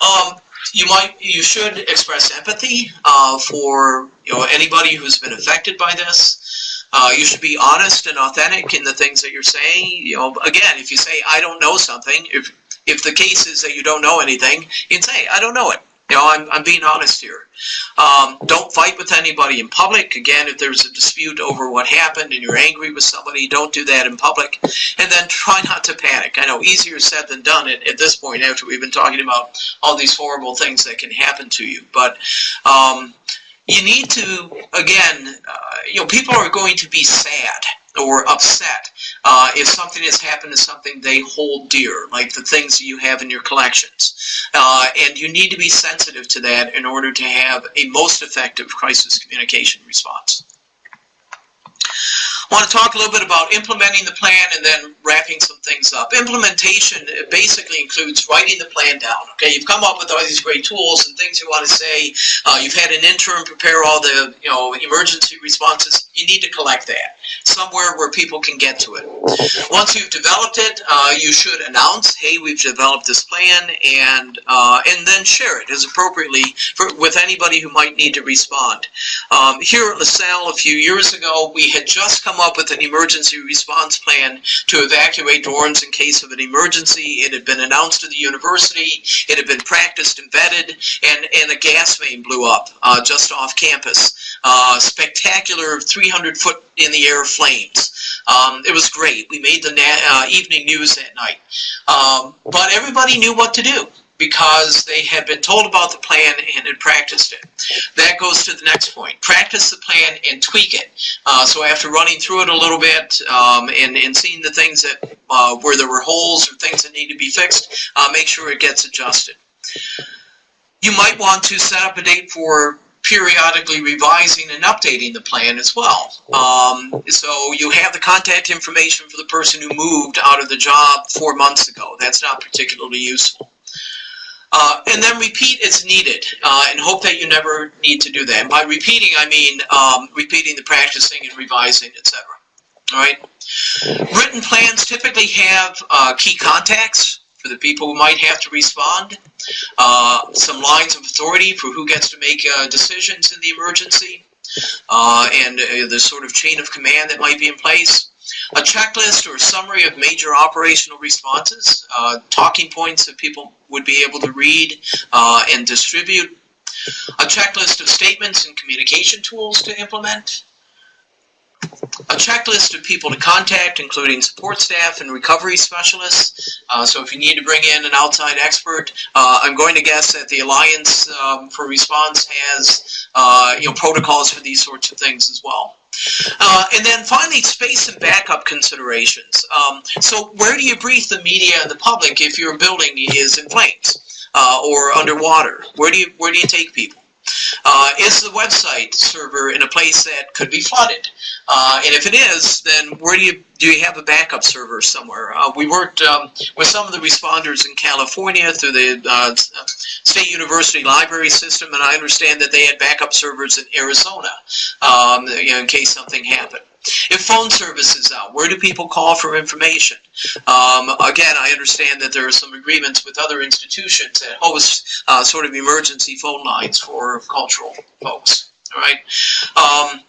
B: Um, you might, you should express empathy uh, for you know anybody who's been affected by this. Uh, you should be honest and authentic in the things that you're saying. You know, again, if you say I don't know something, if if the case is that you don't know anything, you can say I don't know it, You know, I'm, I'm being honest here. Um, don't fight with anybody in public. Again, if there's a dispute over what happened and you're angry with somebody, don't do that in public. And then try not to panic. I know easier said than done at, at this point after we've been talking about all these horrible things that can happen to you. But um, you need to, again, uh, you know, people are going to be sad or upset uh, if something has happened to something they hold dear, like the things you have in your collections. Uh, and you need to be sensitive to that in order to have a most effective crisis communication response. I want to talk a little bit about implementing the plan and then wrapping some things up. Implementation basically includes writing the plan down. Okay, you've come up with all these great tools and things you want to say. Uh, you've had an intern prepare all the you know emergency responses. You need to collect that somewhere where people can get to it. Once you've developed it, uh, you should announce, "Hey, we've developed this plan," and uh, and then share it as appropriately for, with anybody who might need to respond. Um, here at LaSalle a few years ago, we had just come up with an emergency response plan to evacuate dorms in case of an emergency. It had been announced to the university. It had been practiced and vetted, and, and a gas main blew up uh, just off campus. Uh, spectacular 300 foot in the air flames. Um, it was great. We made the uh, evening news that night. Um, but everybody knew what to do because they had been told about the plan and had practiced it. That goes to the next point. Practice the plan and tweak it. Uh, so after running through it a little bit um, and, and seeing the things that uh, where there were holes or things that need to be fixed, uh, make sure it gets adjusted. You might want to set up a date for periodically revising and updating the plan as well. Um, so you have the contact information for the person who moved out of the job four months ago. That's not particularly useful. Uh, and then repeat as needed uh, and hope that you never need to do that. And by repeating, I mean um, repeating the practicing and revising, etc. All right. Written plans typically have uh, key contacts for the people who might have to respond, uh, some lines of authority for who gets to make uh, decisions in the emergency, uh, and the sort of chain of command that might be in place a checklist or summary of major operational responses, uh, talking points that people would be able to read uh, and distribute, a checklist of statements and communication tools to implement, a checklist of people to contact, including support staff and recovery specialists. Uh, so if you need to bring in an outside expert, uh, I'm going to guess that the Alliance um, for Response has uh, you know protocols for these sorts of things as well. Uh, and then finally, space and backup considerations. Um, so where do you brief the media and the public if your building is in flames uh, or underwater? Where do you where do you take people? Uh, is the website server in a place that could be flooded? Uh, and if it is, then where do you do you have a backup server somewhere? Uh, we worked um, with some of the responders in California through the uh, State University library system, and I understand that they had backup servers in Arizona um, you know, in case something happened. If phone service is out, where do people call for information? Um, again, I understand that there are some agreements with other institutions that host uh, sort of emergency phone lines for cultural folks. All right. Um,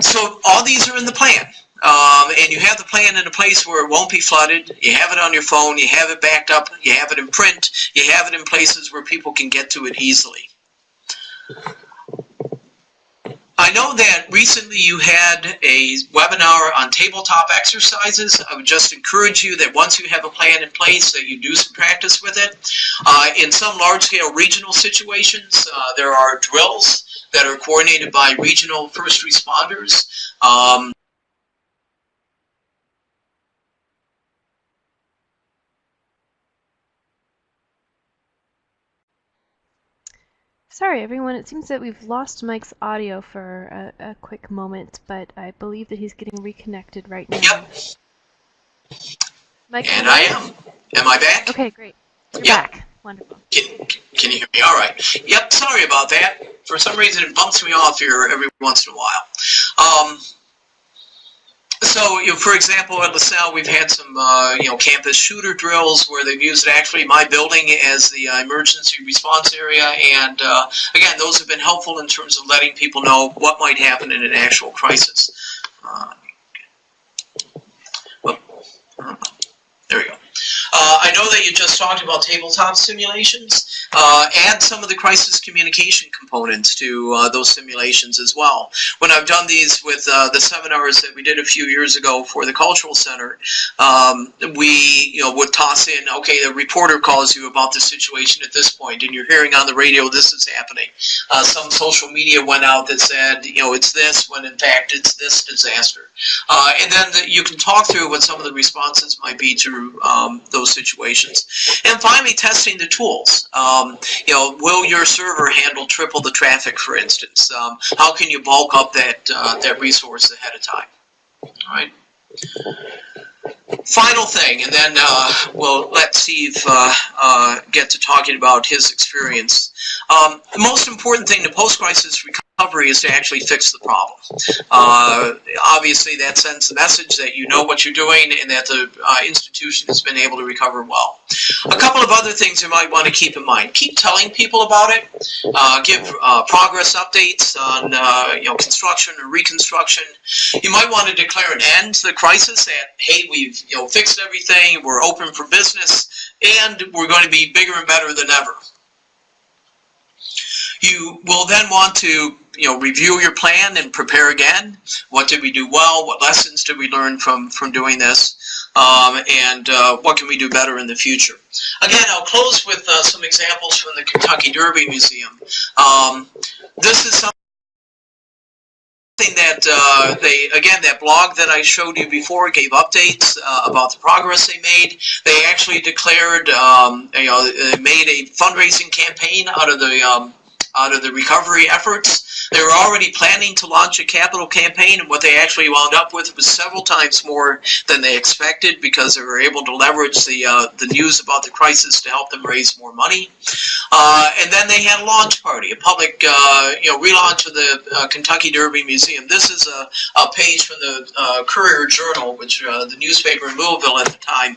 B: so all these are in the plan. Um, and you have the plan in a place where it won't be flooded. You have it on your phone. You have it backed up. You have it in print. You have it in places where people can get to it easily. I know that recently you had a webinar on tabletop exercises. I would just encourage you that once you have a plan in place that you do some practice with it. Uh, in some large-scale regional situations, uh, there are drills that are coordinated by regional first responders. Um,
A: Sorry, everyone. It seems that we've lost Mike's audio for a, a quick moment, but I believe that he's getting reconnected right now.
B: Yep.
A: Mike,
B: and I am. Am I back?
A: Okay, great. You're
B: Yep.
A: back. Wonderful.
B: Can, can you hear me? All right. Yep, sorry about that. For some reason, it bumps me off here every once in a while. Um, so, you know, for example, at LaSalle, we've had some, uh, you know, campus shooter drills where they've used actually my building as the uh, emergency response area. And uh, again, those have been helpful in terms of letting people know what might happen in an actual crisis. Uh, whoop. there we go. Uh, I know that you just talked about tabletop simulations. Uh, add some of the crisis communication components to uh, those simulations as well. When I've done these with uh, the seminars that we did a few years ago for the Cultural Center, um, we you know would toss in, okay, the reporter calls you about the situation at this point, and you're hearing on the radio this is happening. Uh, some social media went out that said, you know, it's this when in fact it's this disaster. Uh, and then the, you can talk through what some of the responses might be to um, those situations. And finally, testing the tools. Um, you know, will your server handle triple the traffic, for instance? Um, how can you bulk up that uh, that resource ahead of time? All right. Final thing, and then uh, we'll let Steve uh, uh, get to talking about his experience. Um, the most important thing to post-crisis recovery recovery is to actually fix the problem. Uh, obviously, that sends the message that you know what you're doing and that the uh, institution has been able to recover well. A couple of other things you might want to keep in mind. Keep telling people about it. Uh, give uh, progress updates on uh, you know construction or reconstruction. You might want to declare an end to the crisis that, hey, we've you know fixed everything, we're open for business, and we're going to be bigger and better than ever. You will then want to you know, review your plan and prepare again. What did we do well? What lessons did we learn from, from doing this? Um, and uh, what can we do better in the future? Again, I'll close with uh, some examples from the Kentucky Derby Museum. Um, this is something that uh, they, again, that blog that I showed you before gave updates uh, about the progress they made. They actually declared, um, you know, they made a fundraising campaign out of the um, out of the recovery efforts. They were already planning to launch a capital campaign, and what they actually wound up with was several times more than they expected because they were able to leverage the uh, the news about the crisis to help them raise more money. Uh, and then they had a launch party, a public uh, you know relaunch of the uh, Kentucky Derby Museum. This is a, a page from the uh, Courier Journal, which uh, the newspaper in Louisville at the time.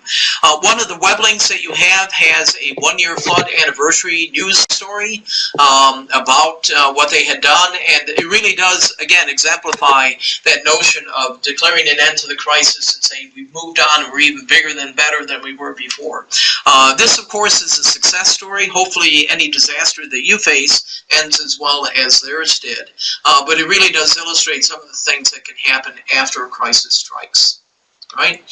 B: one of the web links that you have has a one-year flood anniversary news story um, about what they had done and it really does, again, exemplify that notion of declaring an end to the crisis and saying we've moved on and we're even bigger than better than we were before. Uh, this, of course, is a success story. Hopefully any disaster that you face ends as well as theirs did. Uh, but it really does illustrate some of the things that can happen after a crisis strikes. Right.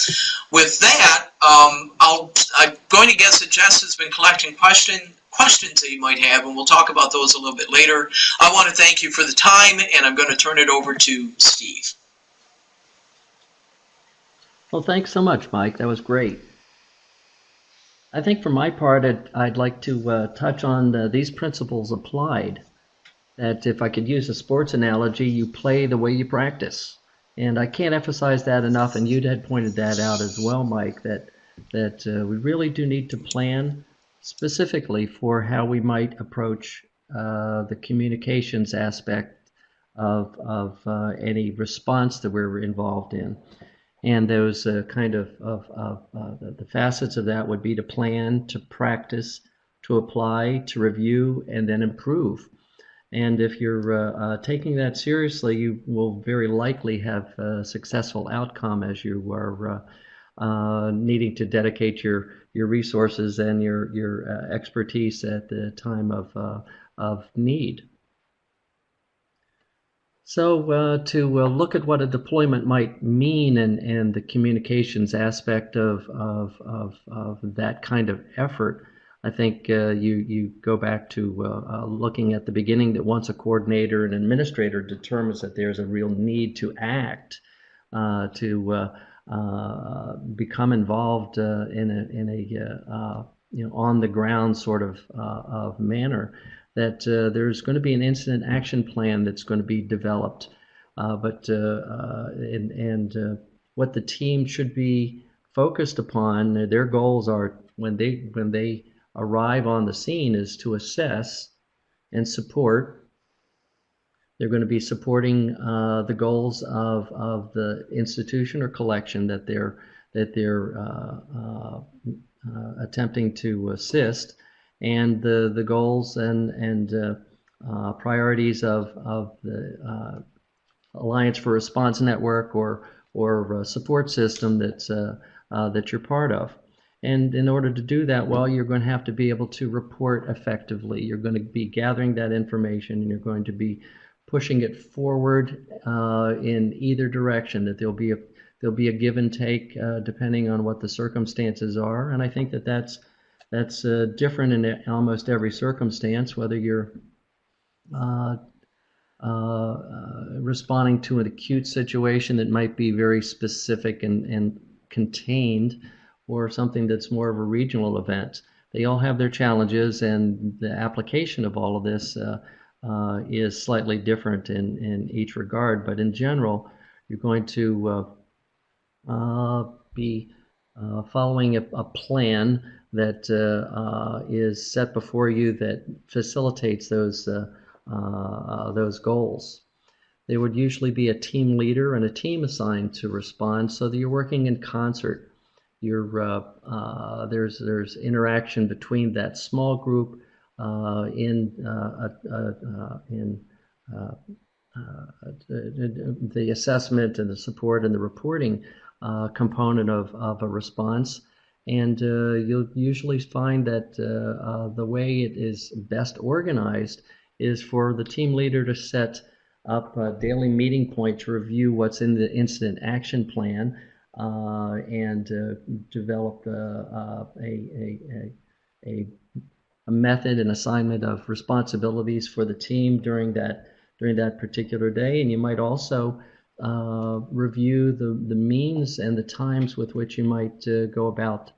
B: With that, um, I'll, I'm going to guess that Jess has been collecting questions questions that you might have, and we'll talk about those a little bit later. I want to thank you for the time, and I'm going to turn it over to Steve.
D: Well, thanks so much, Mike. That was great. I think for my part, I'd, I'd like to uh, touch on the, these principles applied. That if I could use a sports analogy, you play the way you practice. And I can't emphasize that enough, and you had pointed that out as well, Mike, that, that uh, we really do need to plan specifically for how we might approach uh, the communications aspect of, of uh, any response that we're involved in. And those uh, kind of, of, of uh, the, the, facets of that would be to plan, to practice, to apply, to review, and then improve. And if you're uh, uh, taking that seriously, you will very likely have a successful outcome as you are needing to dedicate your your resources and your your uh, expertise at the time of uh, of need. So uh, to uh, look at what a deployment might mean and, and the communications aspect of, of, of, of that kind of effort, I think uh, you, you go back to uh, looking at the beginning that once a coordinator and administrator determines that there's a real need to act, to uh, become involved uh, in a, in a uh, uh you know, on the ground sort of, uh, of manner, that uh, there's going to be an incident action plan that's going to be developed. but and, and what the team should be focused upon, their goals are when they when they arrive on the scene is to assess and support they're going to be supporting uh, the goals of, of the institution or collection that they're that they're uh, uh, uh attempting to assist, and the the goals and and priorities of of the Alliance for Response Network or or support system that's that you're part of. And in order to do that well, you're going to have to be able to report effectively. You're going to be gathering that information and you're going to be pushing it forward uh, in either direction, that there'll be a there'll be a give and take uh, depending on what the circumstances are. And I think that that's that's uh, different in almost every circumstance, whether you're uh, uh, uh, responding to an acute situation that might be very specific and, and contained, or something that's more of a regional event. They all have their challenges, and the application of all of this uh, uh, is slightly different in, in each regard. But in general, you're going to uh, be following a, a, plan that is set before you that facilitates those those goals. There would usually be a team leader and a team assigned to respond so that you're working in concert you're, uh, uh, there's, there's interaction between that small group uh, in, in the assessment and the support and the reporting component of, of a response. And uh, you'll usually find that uh, uh, the way it is best organized is for the team leader to set up a daily meeting point to review what's in the incident action plan uh, and uh, develop uh, a, a, a, a method and assignment of responsibilities for the team during that during that particular day. And you might also uh, review the, the means and the times with which you might uh, go about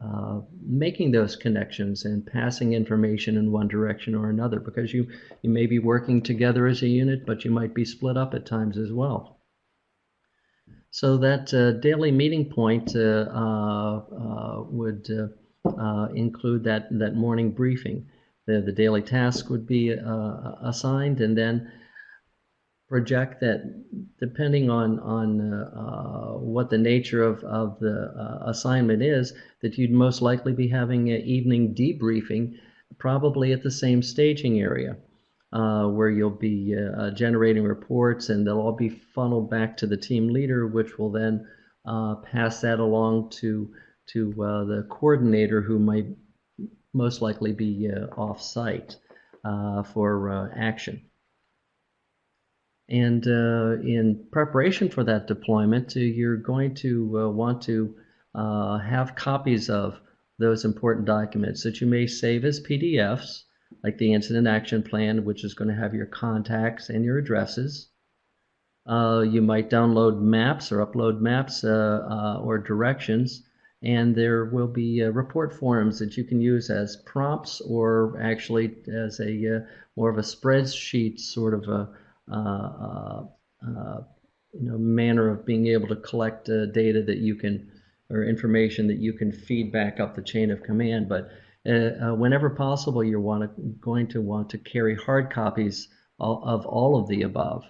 D: uh, making those connections and passing information in one direction or another because you, you may be working together as a unit, but you might be split up at times as well. So that uh, daily meeting point uh, uh, include that, that morning briefing. The, the daily task would be assigned and then project that depending on on uh, uh, what the nature of, of the uh, assignment is that you'd most likely be having an evening debriefing probably at the same staging area uh, where you'll be uh, generating reports and they'll all be funneled back to the team leader, which will then uh, pass that along to to uh, the coordinator who might most likely be uh, off site uh, for action. And in preparation for that deployment, you're going to want to have copies of those important documents that you may save as PDFs like the incident action plan, which is going to have your contacts and your addresses. Uh, you might download maps or upload maps uh, uh, or directions, and there will be uh, report forms that you can use as prompts or actually as a uh, more of a spreadsheet sort of a uh, you know manner of being able to collect data that you can or information that you can feed back up the chain of command, but uh, uh, whenever possible, you're want to, going to want to carry hard copies of all of the above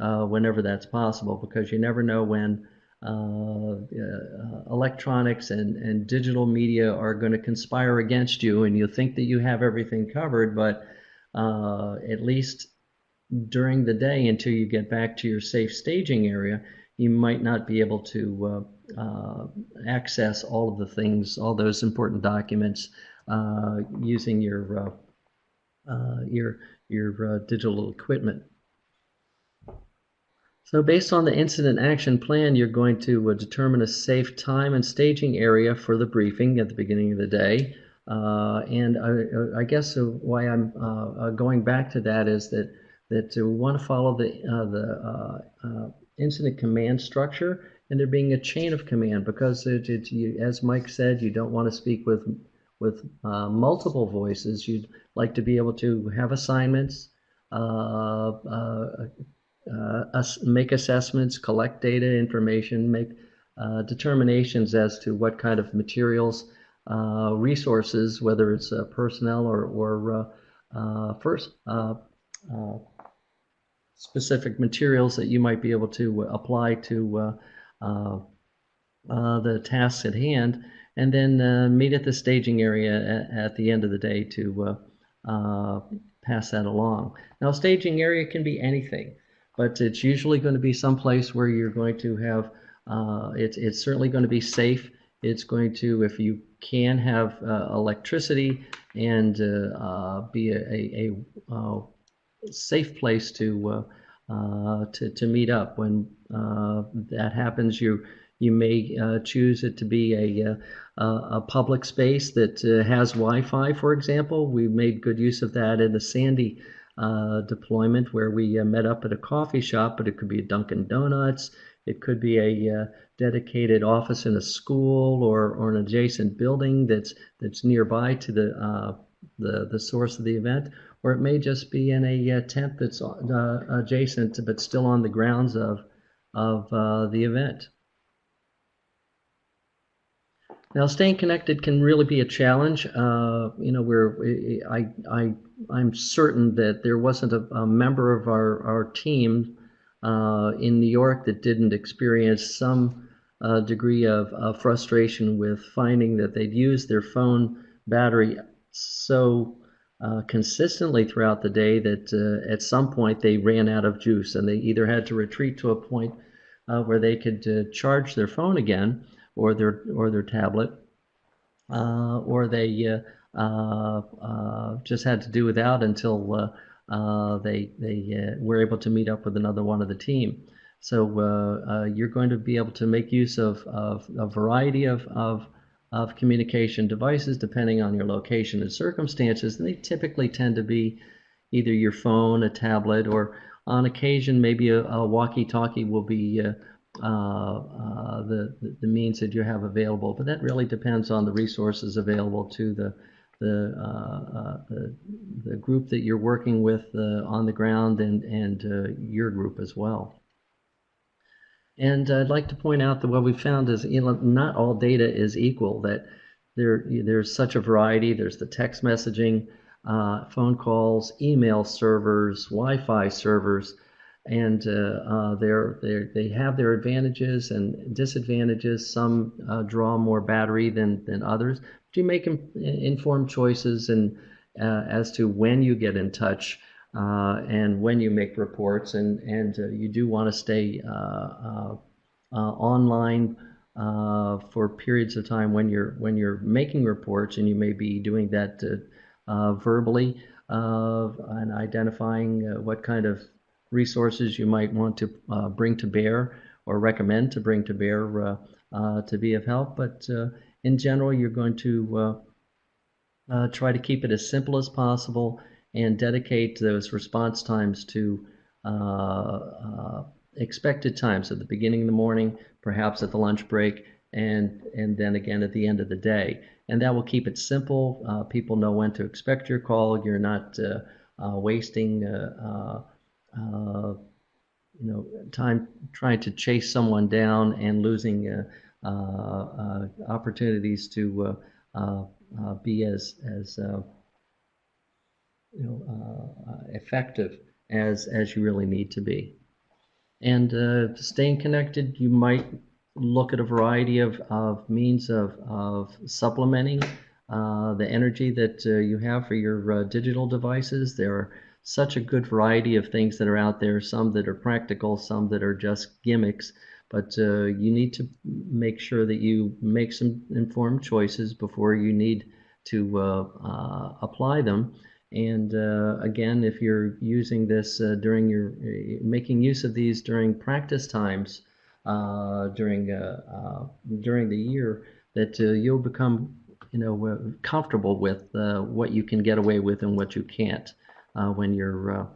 D: uh, whenever that's possible because you never know when uh, uh, electronics and, and digital media are going to conspire against you and you think that you have everything covered, but uh, at least during the day until you get back to your safe staging area, you might not be able to access all of the things, all those important documents uh, using your uh, uh, your your digital equipment. So based on the incident action plan, you're going to uh, determine a safe time and staging area for the briefing at the beginning of the day. Uh, and I, I guess why I'm uh, going back to that is that that we want to follow the the incident command structure and there being a chain of command because it, it, you, as Mike said, you don't want to speak with with uh, multiple voices. You'd like to be able to have assignments, uh, uh, uh make assessments, collect data, information, make uh, determinations as to what kind of materials, uh, resources, whether it's personnel or, or first specific materials that you might be able to apply to the tasks at hand and then uh, meet at the staging area at, at, the end of the day to uh, uh, pass that along. Now, staging area can be anything, but it's usually going to be someplace where you're going to have, uh, it's, it's certainly going to be safe It's going to, if you can have uh, electricity and uh, uh, be a, a, a uh, safe place to, uh, to to meet up. When that happens, you you may choose it to be a a public space that has Wi-Fi, for example. We made good use of that in the Sandy deployment, where we met up at a coffee shop, but it could be a Dunkin' Donuts. It could be a dedicated office in a school or, or an adjacent building that's that's nearby to the uh, the the source of the event, or it may just be in a uh, tent that's uh, adjacent but still on the grounds of of uh, the event. Now, staying connected can really be a challenge. Uh, you know, where I I I'm certain that there wasn't a, a member of our our team uh, in New York that didn't experience some uh, degree of, frustration with finding that they'd used their phone battery so uh, consistently throughout the day that uh, at some point they ran out of juice and they either had to retreat to a point uh, where they could uh, charge their phone again or their or their tablet or they just had to do without until they they were able to meet up with another one of the team. So uh, uh, you're going to be able to make use of, of a variety of, of, of, communication devices depending on your location and circumstances. And they typically tend to be either your phone, a tablet, or on occasion maybe a, a walkie-talkie will be uh, uh, uh the, the means that you have available. But that really depends on the resources available to the the, uh, the, the, group that you're working with on the ground and, and your group as well. And I'd like to point out that what we found is you know, not all data is equal, that there, there's such a variety. There's the text messaging, uh, phone calls, email servers, Wi-Fi servers, and uh, uh, they're, they're, they have their advantages and disadvantages. Some uh, draw more battery than, than others. But you make informed choices and uh, as to when you get in touch uh, and when you make reports, and and uh, you do want to stay uh, online for periods of time when you're when you're making reports, and you may be doing that verbally and identifying what kind of resources you might want to uh, bring to bear or recommend to bring to bear uh, uh, to be of help. But in general, you're going to try to keep it as simple as possible and dedicate those response times to uh, uh, expected times at the beginning of the morning, perhaps at the lunch break, and and then again at the end of the day. And that will keep it simple. Uh, people know when to expect your call. You're not uh, uh, wasting uh, you know time trying to chase someone down and losing opportunities to be as as you know, uh, uh, effective as as you really need to be. And uh, staying connected, you might look at a variety of, of means of, of supplementing uh, the energy that uh, you have for your uh, digital devices. There are such a good variety of things that are out there, some that are practical, some that are just gimmicks. But you need to make sure that you make some informed choices before you need to apply them. And uh, again, if you're using this uh, during your, uh, making use of these during practice times uh, during, uh, uh, during the year, that you'll become, you know, comfortable with what you can get away with and what you can't when you're,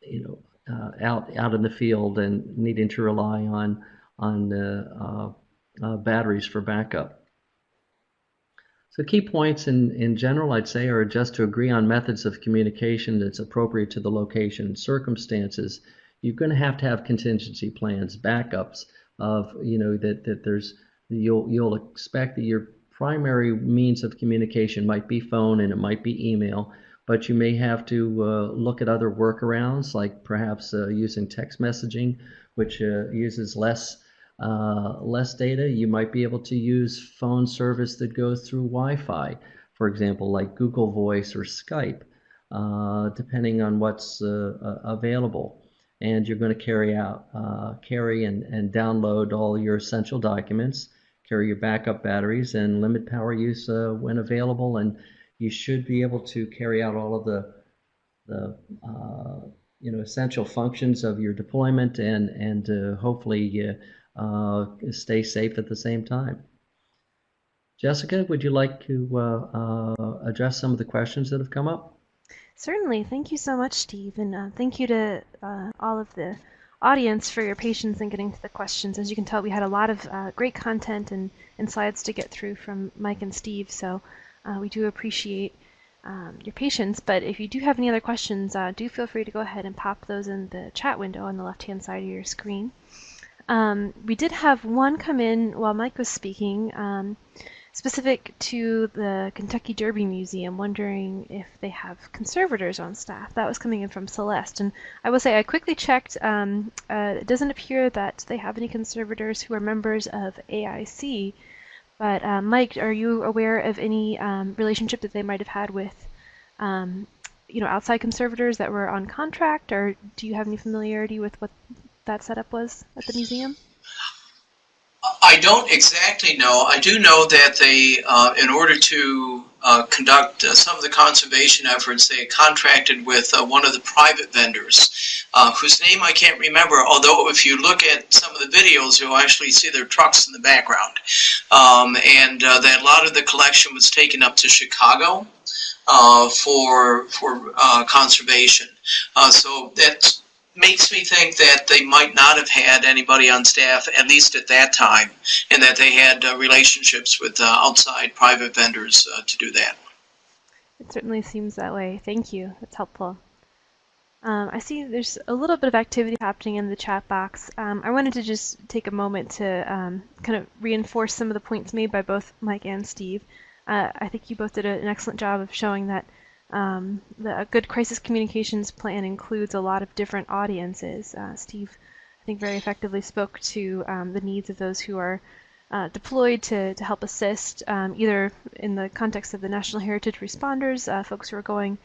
D: you know, Uh, out, out in the field and needing to rely on, on uh, uh, batteries for backup. So key points in, in general, I'd say, are just to agree on methods of communication that's appropriate to the location and circumstances. You're going to have to have contingency plans, backups of, you know, that, that there's, you'll, you'll expect that your primary means of communication might be phone and it might be email, but you may have to uh, look at other workarounds like perhaps uh, using text messaging, which uh, uses less uh, less data, you might be able to use phone service that goes through Wi-Fi, for example, like Google Voice or Skype, uh, depending on what's uh, available. And you're going to carry out, carry and, and download all your essential documents, carry your backup batteries and limit power use when available. And you should be able to carry out all of the, the uh, you know, essential functions of your deployment and, and uh, hopefully uh, stay safe at the same time. Jessica, would you like to uh, uh, address some of the questions that have come up?
A: Certainly. Thank you so much, Steve. And uh, thank you to uh, all of the audience for your patience in getting to the questions. As you can tell, we had a lot of uh, great content and, and slides to get through from Mike and Steve. So uh, we do appreciate um, your patience. But if you do have any other questions, do feel free to go ahead and pop those in the chat window on the left-hand side of your screen. Um, we did have one come in while Mike was speaking. Um, specific to the Kentucky Derby Museum, wondering if they have conservators on staff. That was coming in from Celeste. And I will say I quickly checked. Um, uh, it doesn't appear that they have any conservators who are members of AIC. But uh, Mike, are you aware of any um, relationship that they might have had with, um, you know, outside conservators that were on contract, or do you have any familiarity with what that setup was at the museum?
B: I don't exactly know. I do know that they, uh, in order to conduct uh, some of the conservation efforts, they contracted with uh, one of the private vendors, uh, whose name I can't remember, although if you look at some of the videos, you'll actually see their trucks in the background. Um, and uh, that a lot of the collection was taken up to Chicago for, for conservation. so that's makes me think that they might not have had anybody on staff, at least at that time, and that they had uh, relationships with uh, outside private vendors uh, to do that.
A: It certainly seems that way. Thank you. That's helpful. Um, I see there's a little bit of activity happening in the chat box. Um, I wanted to just take a moment to um, kind of reinforce some of the points made by both Mike and Steve. Uh, I think you both did an excellent job of showing that um, the, a good crisis communications plan includes a lot of different audiences. Uh, Steve, I think, very effectively spoke to um, the needs of those who are uh, deployed to, to help assist, um, either in the context of the National Heritage responders, uh, folks who are going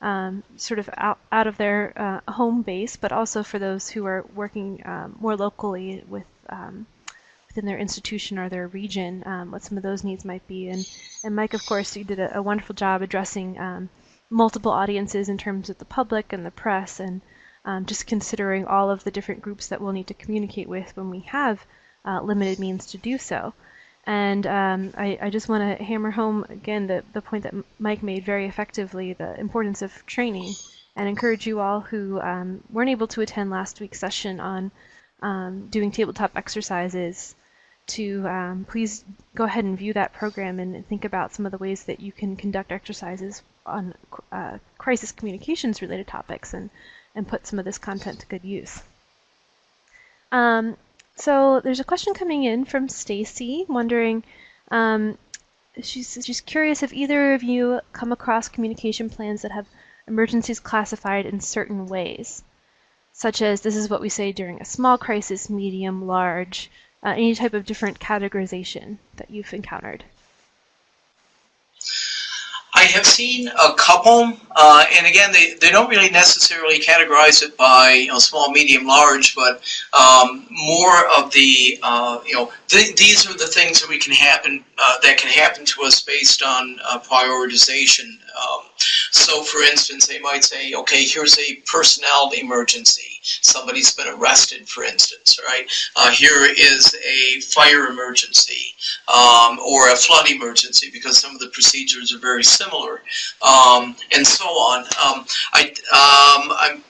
A: um, sort of out, out of their uh, home base, but also for those who are working um, more locally with um, within their institution or their region, what some of those needs might be. And, and Mike, of course, you did a, a wonderful job addressing multiple audiences in terms of the public and the press and um, just considering all of the different groups that we'll need to communicate with when we have uh, limited means to do so. And um, I, I, just want to hammer home again the, the point that Mike made very effectively, the importance of training, and encourage you all who um, weren't able to attend last week's session on um, doing tabletop exercises to um, please go ahead and view that program and think about some of the ways that you can conduct exercises on uh, crisis communications related topics and, and put some of this content to good use. Um, so there's a question coming in from Stacy wondering, um, she's, she's curious if either of you come across communication plans that have emergencies classified in certain ways, such as this is what we say during a small crisis, medium, large, uh, any type of different categorization that you've encountered.
B: I have seen a couple, uh, and again, they, they don't really necessarily categorize it by you know, small, medium, large, but um, more of the, uh, you know, th these are the things that we can happen, uh, that can happen to us based on uh, prioritization. Um, so for instance, they might say, okay, here's a personnel emergency. Somebody's been arrested, for instance, right? Uh, here is a fire emergency um, or a flood emergency because some of the procedures are very similar um, and so on. Um, I, um, I'm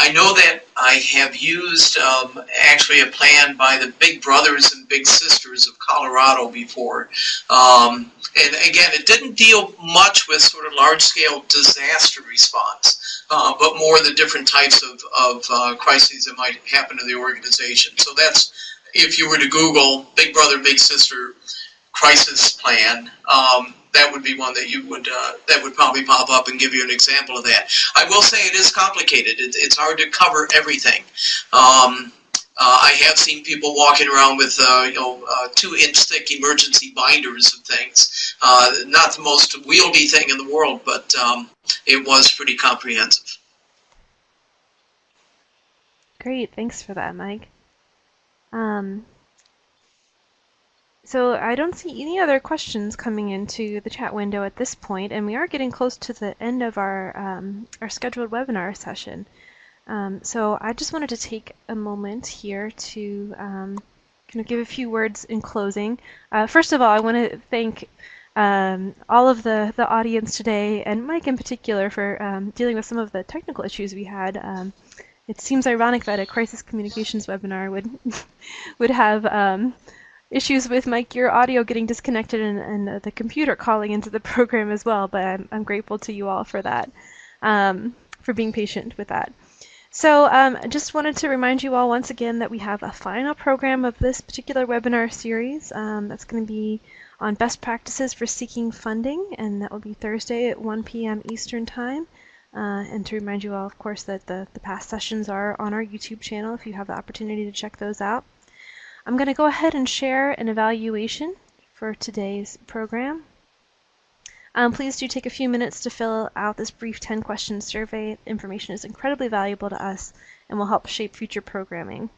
B: I know that I have used um, actually a plan by the Big Brothers and Big Sisters of Colorado before. Um, and again, it didn't deal much with sort of large-scale disaster response, uh, but more the different types of, of uh, crises that might happen to the organization. So that's, if you were to Google Big Brother, Big Sister crisis plan, um, that would be one that you would uh, that would probably pop up and give you an example of that. I will say it is complicated. It, it's hard to cover everything. Um, uh, I have seen people walking around with uh, you know uh, two inch thick emergency binders of things. Uh, not the most wieldy thing in the world, but um, it was pretty comprehensive.
A: Great, thanks for that, Mike. Um, So I don't see any other questions coming into the chat window at this point, and we are getting close to the end of our um, our scheduled webinar session. Um, so I just wanted to take a moment here to um, kind of give a few words in closing. Uh, first of all, I want to thank um, all of the, the audience today, and Mike in particular, for um, dealing with some of the technical issues we had. Um, it seems ironic that a crisis communications webinar would would have um, issues with Mike, your audio getting disconnected and, and the computer calling into the program as well, but I'm, I'm grateful to you all for that, um, for being patient with that. So um, I just wanted to remind you all once again that we have a final program of this particular webinar series um, that's going to be on best practices for seeking funding, and that will be Thursday at 1 p.m. Eastern Time. Uh, and to remind you all, of course, that the, the past sessions are on our YouTube channel if you have the opportunity to check those out. I'm going to go ahead and share an evaluation for today's program. Um, please do take a few minutes to fill out this brief 10 question survey. Information is incredibly valuable to us and will help shape future programming.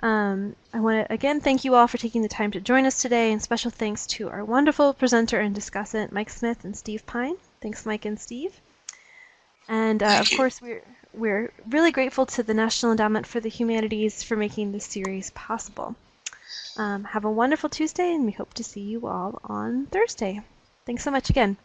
A: Um, I want to again thank you all for taking the time to join us today, and special thanks to our wonderful presenter and discussant, Mike Smith and Steve Pine. Thanks, Mike and Steve. And uh, of course, we're we're really grateful to the National Endowment for the Humanities for making this series possible. Um, have a wonderful Tuesday, and we hope to see you all on Thursday. Thanks so much again.